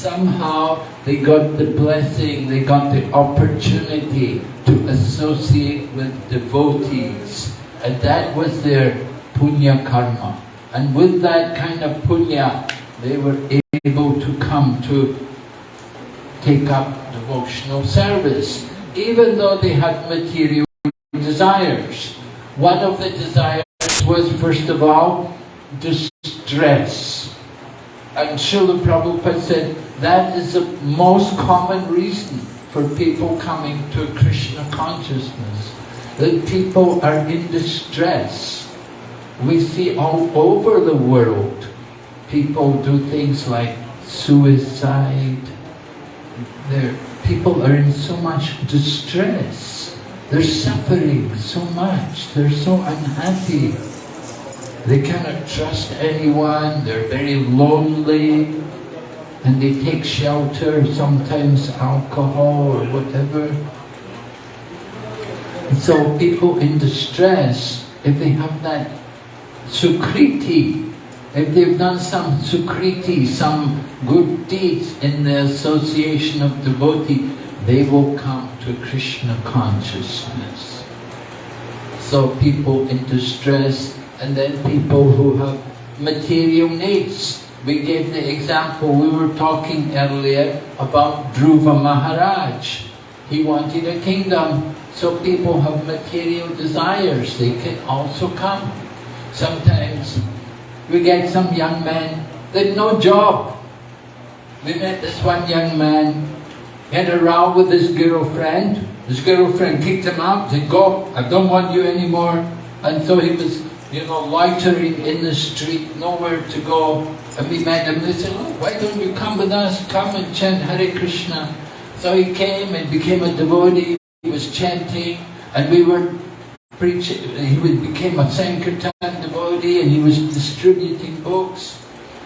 Somehow they got the blessing, they got the opportunity to associate with devotees. And that was their punya karma. And with that kind of punya, they were able to come to take up devotional service, even though they had material desires. One of the desires was, first of all, distress. And Srila Prabhupada said that is the most common reason for people coming to Krishna consciousness. That people are in distress. We see all over the world people do things like suicide. There, people are in so much distress. They're suffering so much. They're so unhappy. They cannot trust anyone. They're very lonely. And they take shelter, sometimes alcohol or whatever. And so people in distress, if they have that sukriti, if they've done some sukriti, some good deeds in the association of devotee, they will come to Krishna consciousness. So people in distress, and then people who have material needs. We gave the example, we were talking earlier about Dhruva Maharaj. He wanted a kingdom, so people have material desires, they can also come. Sometimes we get some young men, they've no job. We met this one young man, he had a row with his girlfriend. His girlfriend kicked him out, said, go, I don't want you anymore. And so he was, you know, loitering in the street, nowhere to go. And we met him, they said, oh, why don't you come with us, come and chant Hare Krishna. So he came and became a devotee, he was chanting, and we were preaching, he became a Sankirtan devotee, and he was distributing books.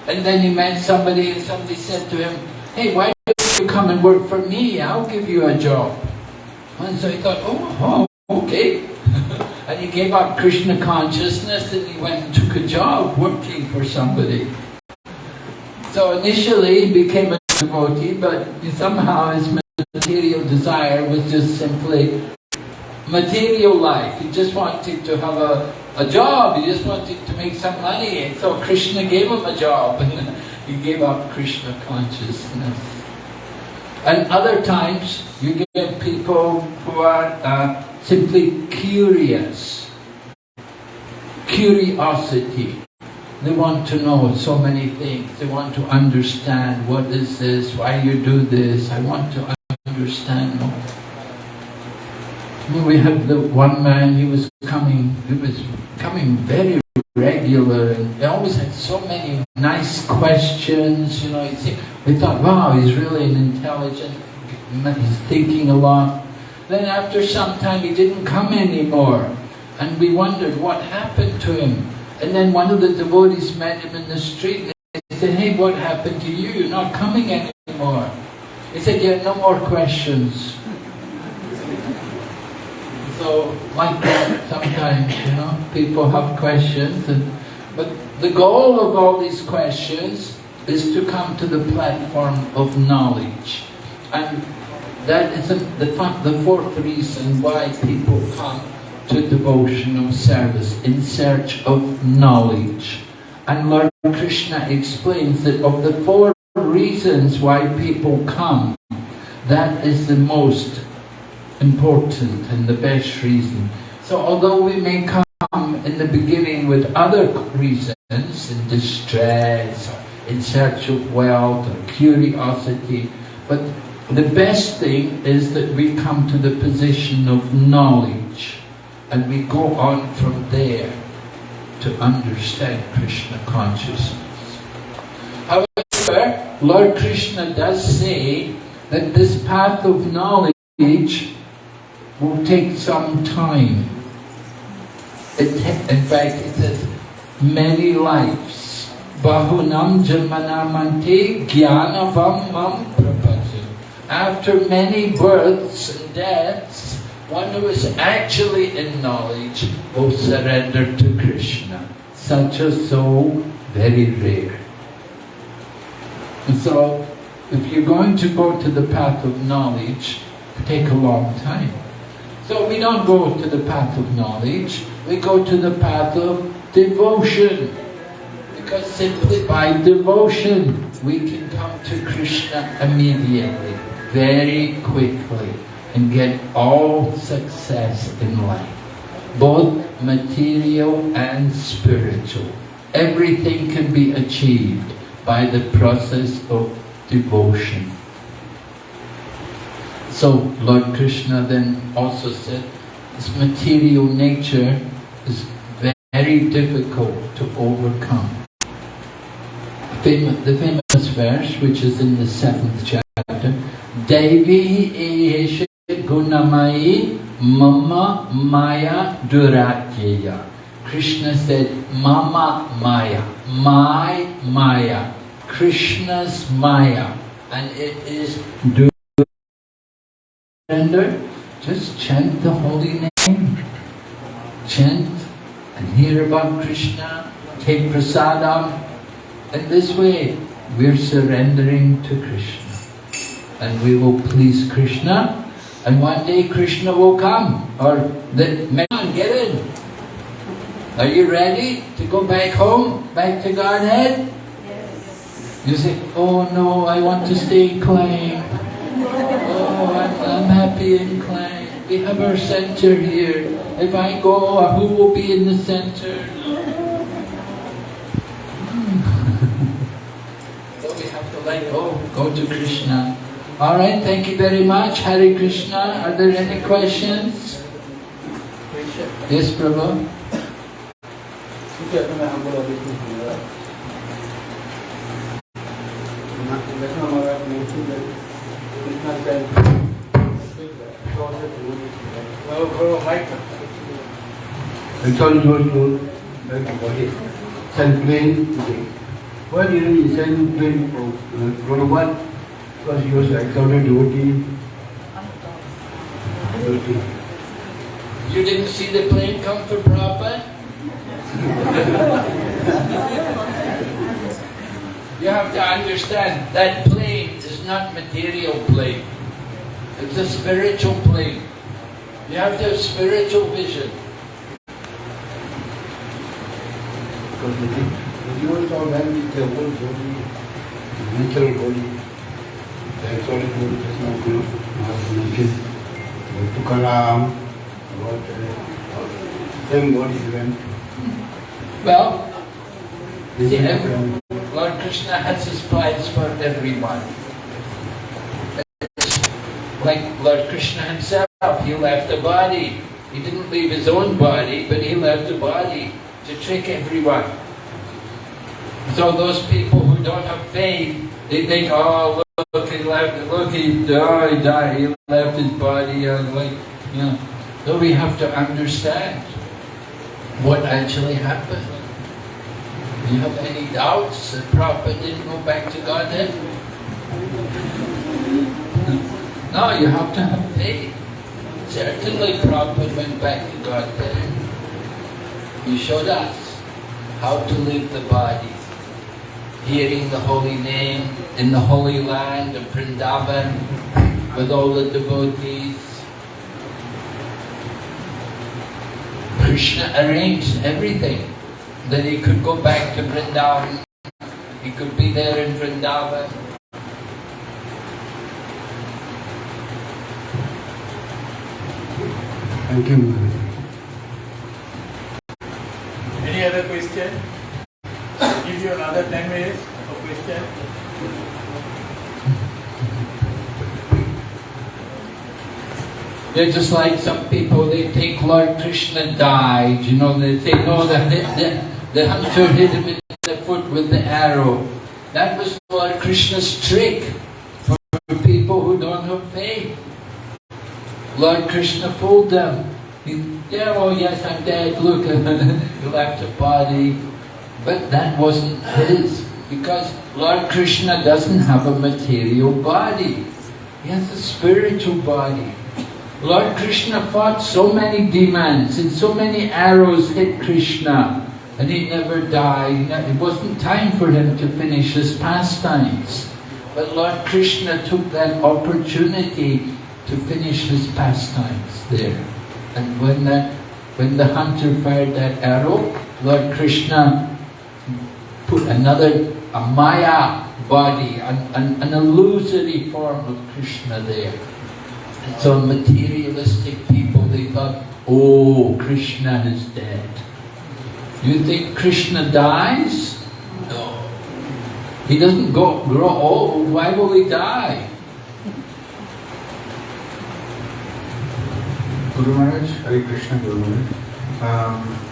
And then he met somebody and somebody said to him, hey, why don't you come and work for me? I'll give you a job. And so he thought, oh, oh okay. And he gave up Krishna consciousness and he went and took a job working for somebody. So initially he became a devotee, but somehow his material desire was just simply material life. He just wanted to have a, a job, he just wanted to make some money. And so Krishna gave him a job and <laughs> he gave up Krishna consciousness. And other times you get people who are uh, simply curious. Curiosity. They want to know so many things. They want to understand what is this, why you do this. I want to understand more. We had the one man, he was coming, he was coming very regular and he always had so many nice questions, you know, we thought, wow, he's really an intelligent, he's thinking a lot. Then after some time he didn't come anymore and we wondered what happened to him. And then one of the devotees met him in the street and they said, hey, what happened to you? You're not coming anymore. He said, have no more questions. So, like that, sometimes, you know, people have questions, and, but the goal of all these questions is to come to the platform of knowledge. And that is a, the, the fourth reason why people come to devotional service, in search of knowledge. And Lord Krishna explains that of the four reasons why people come, that is the most important and the best reason. So although we may come in the beginning with other reasons, in distress, in search of wealth, or curiosity, but the best thing is that we come to the position of knowledge and we go on from there to understand Krishna consciousness. However, Lord Krishna does say that this path of knowledge will take some time. It, in fact, it says many lives. Bahunam janmanamante mam. After many births and deaths, one who is actually in knowledge will surrender to Krishna. Such a soul, very rare. And so, if you're going to go to the path of knowledge, it take a long time. So we don't go to the path of knowledge, we go to the path of devotion. Because simply by devotion, we can come to Krishna immediately, very quickly, and get all success in life. Both material and spiritual. Everything can be achieved by the process of devotion. So Lord Krishna then also said, this material nature is very difficult to overcome. The famous verse, which is in the seventh chapter, Daivi Esha Gunamai Mama Maya Duratya. Krishna said, Mama Maya, my Maya, Krishna's Maya, and it is surrender, just chant the holy name. Chant and hear about Krishna, take prasadam. And this way, we're surrendering to Krishna. And we will please Krishna. And one day Krishna will come. Or the man, get in. Are you ready to go back home? Back to Godhead? Yes. You say, oh no, I want to stay in. Oh, I'm, I'm happy in Klang. We have our center here. If I go, who will be in the center? <laughs> so we have to let go, go to Krishna. Alright, thank you very much. Hare Krishna. Are there any questions? Yes, Prabhu? It's all yours, Lord. like a body. Send plane today. Didn't he send plane for uh, Prabhupada? Because he was devotee. devotee. You didn't see the plane come for Prabhupada? you have to understand that plane is not material plane. It's a spiritual plane. You have to have spiritual vision. Because the thing, the universe all done with the whole body, the natural body. Well, Lord Krishna has his plans for everyone. Like Lord Krishna himself, he left a body. He didn't leave his own body, but he left a body to trick everyone. So those people who don't have faith, they think, oh, look, he left, look, he died, died, he left his body, and like, you know. So we have to understand what actually happened. Do you have any doubts that Prabhupada didn't go back to Godhead? No, you have to have faith. Certainly Prabhupada went back to Godhead. He showed us how to leave the body, hearing the holy name in the holy land of Vrindavan with all the devotees. Krishna arranged everything that he could go back to Vrindavan. He could be there in Vrindavan. Thank you, Maharaj. Any other question? You another 10 minutes for question. They're just like some people, they think Lord Krishna died, you know, they say, no, the, the, the hunter hit him in the foot with the arrow. That was Lord Krishna's trick for people who don't have faith. Lord Krishna fooled them. He, yeah, oh yes, I'm dead, look, <laughs> he left a body. But that wasn't his, because Lord Krishna doesn't have a material body. He has a spiritual body. Lord Krishna fought so many demons and so many arrows hit Krishna and he never died. It wasn't time for him to finish his pastimes. But Lord Krishna took that opportunity to finish his pastimes there. And when that, when the hunter fired that arrow, Lord Krishna put another, a Maya body, an, an, an illusory form of Krishna there. And so materialistic people, they thought, oh, Krishna is dead. Do you think Krishna dies? No. He doesn't go, grow old. Why will he die? Guru Maharaj, Hare Krishna Guru Maharaj. Um,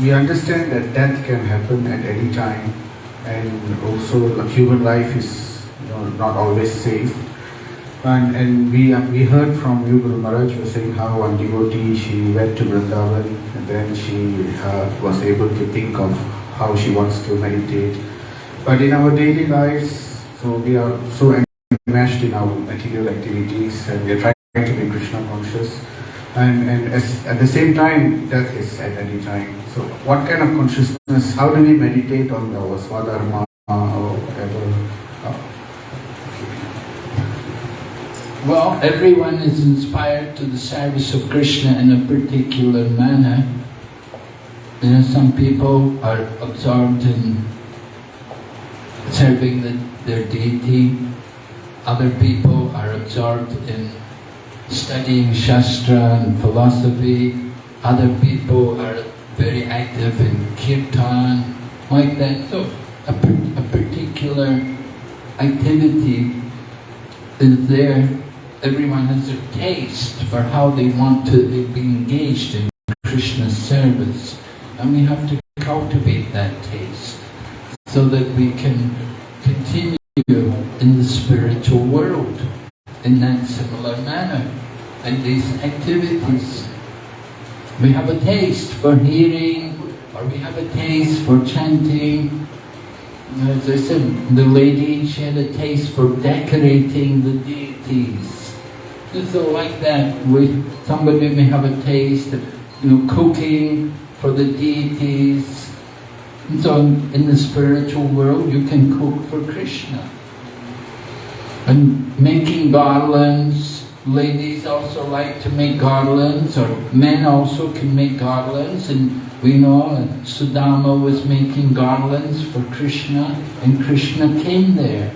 we understand that death can happen at any time and also human life is you know, not always safe. And, and we, we heard from you Guru Maharaj, you were saying how one devotee, she went to Vrindavan and then she uh, was able to think of how she wants to meditate. But in our daily lives, so we are so enmeshed in our material activities and we are trying to be Krishna conscious and, and as, at the same time, death is at any time. So, what kind of consciousness? How do we meditate on our swadharma or whatever? Uh, Well, everyone is inspired to the service of Krishna in a particular manner. You know, some people are absorbed in serving the, their deity. Other people are absorbed in studying Shastra and philosophy. Other people are very active in kirtan, like that. So a, a particular activity is there. Everyone has a taste for how they want to be engaged in Krishna's service. And we have to cultivate that taste so that we can continue in the spiritual world in that similar manner. And these activities, we have a taste for hearing or we have a taste for chanting. As I said, the lady, she had a taste for decorating the deities. So like that, we, somebody may have a taste of you know, cooking for the deities. And so in the spiritual world, you can cook for Krishna. And making garlands, ladies also like to make garlands, or men also can make garlands. And we know Sudama was making garlands for Krishna, and Krishna came there.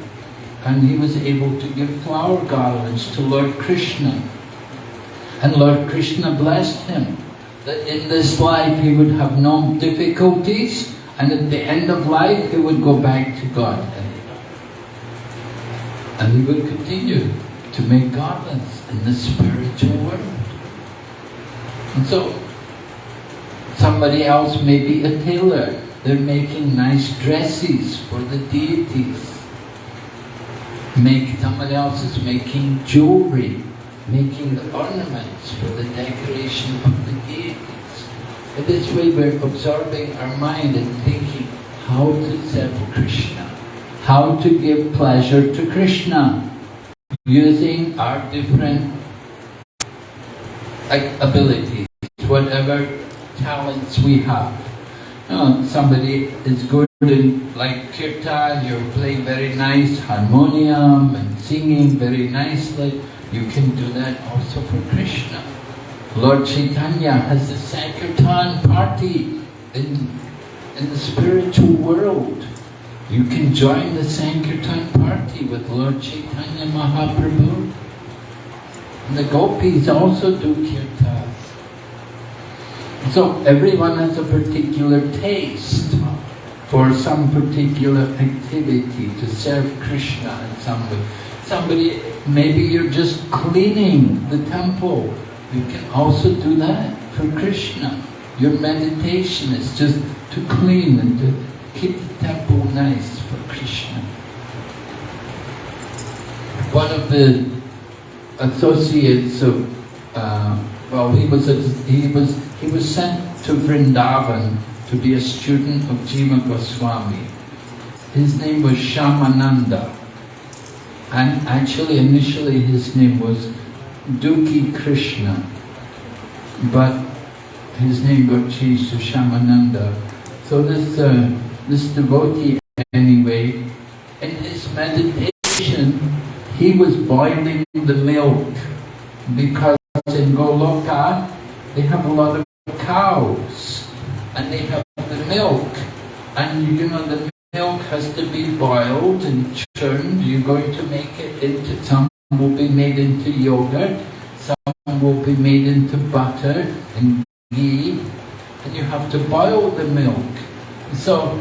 And he was able to give flower garlands to Lord Krishna. And Lord Krishna blessed him that in this life he would have no difficulties, and at the end of life he would go back to God. And we will continue to make garlands in the spiritual world. And so, somebody else may be a tailor. They're making nice dresses for the deities. Make, somebody else is making jewelry, making the ornaments for the decoration of the deities. In this way we're absorbing our mind and thinking how to serve Krishna how to give pleasure to Krishna using our different like, abilities, whatever talents we have. You know, somebody is good in like kirtan, you're playing very nice harmonium and singing very nicely. You can do that also for Krishna. Lord Chaitanya has a Sankirtan party in, in the spiritual world. You can join the Sankirtan party with Lord Chaitanya Mahaprabhu. And the gopis also do kirtan. So everyone has a particular taste for some particular activity to serve Krishna in some way. Somebody, maybe you're just cleaning the temple. You can also do that for Krishna. Your meditation is just to clean and to keep the temple nice for Krishna. One of the associates of, uh, well, he was, a, he was he was sent to Vrindavan to be a student of Jiva Goswami. His name was Shyamananda. And actually, initially his name was Dukhi Krishna. But his name got changed to Shyamananda. So this, uh, this devotee, anyway, in his meditation, he was boiling the milk because in Goloka, they have a lot of cows and they have the milk and you know the milk has to be boiled and churned. You're going to make it into, some will be made into yogurt, some will be made into butter and ghee and you have to boil the milk. So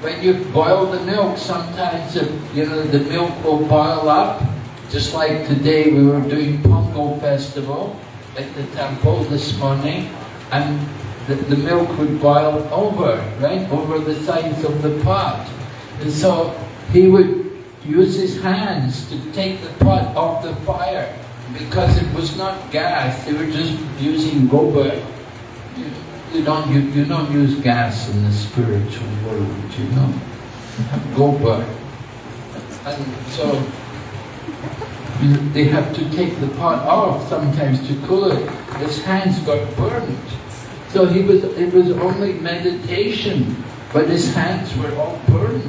when you boil the milk, sometimes you know the milk will boil up. Just like today we were doing Pongal festival at the temple this morning, and the, the milk would boil over, right, over the sides of the pot. And so he would use his hands to take the pot off the fire because it was not gas, they were just using gobar. You, don't, you, you don't use gas in the spiritual world, you know. Gobar. And so you, they have to take the pot off sometimes to cool it. His hands got burned. So he was, it was only meditation, but his hands were all burned.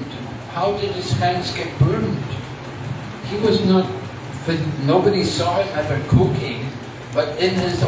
How did his hands get burned? He was not, nobody saw him ever cooking, but in his